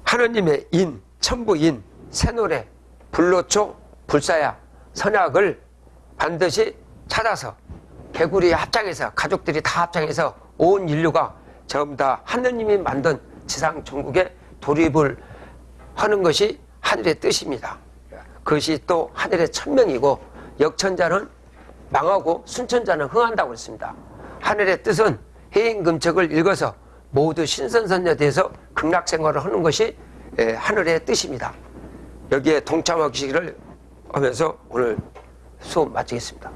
하느님의 인, 천부인, 새 노래, 불로초, 불사야, 선약을 반드시 찾아서 개구리 합장해서 가족들이 다 합장해서 온 인류가 전부 다 하느님이 만든 지상 천국에 돌입을 하는 것이 하늘의 뜻입니다. 그것이 또 하늘의 천명이고 역천자는 망하고 순천자는 흥한다고 했습니다. 하늘의 뜻은 해인금책을 읽어서 모두 신선선녀 돼서 극락생활을 하는 것이 에, 하늘의 뜻입니다. 여기에 동참하시기를 하면서 오늘 수업 마치겠습니다.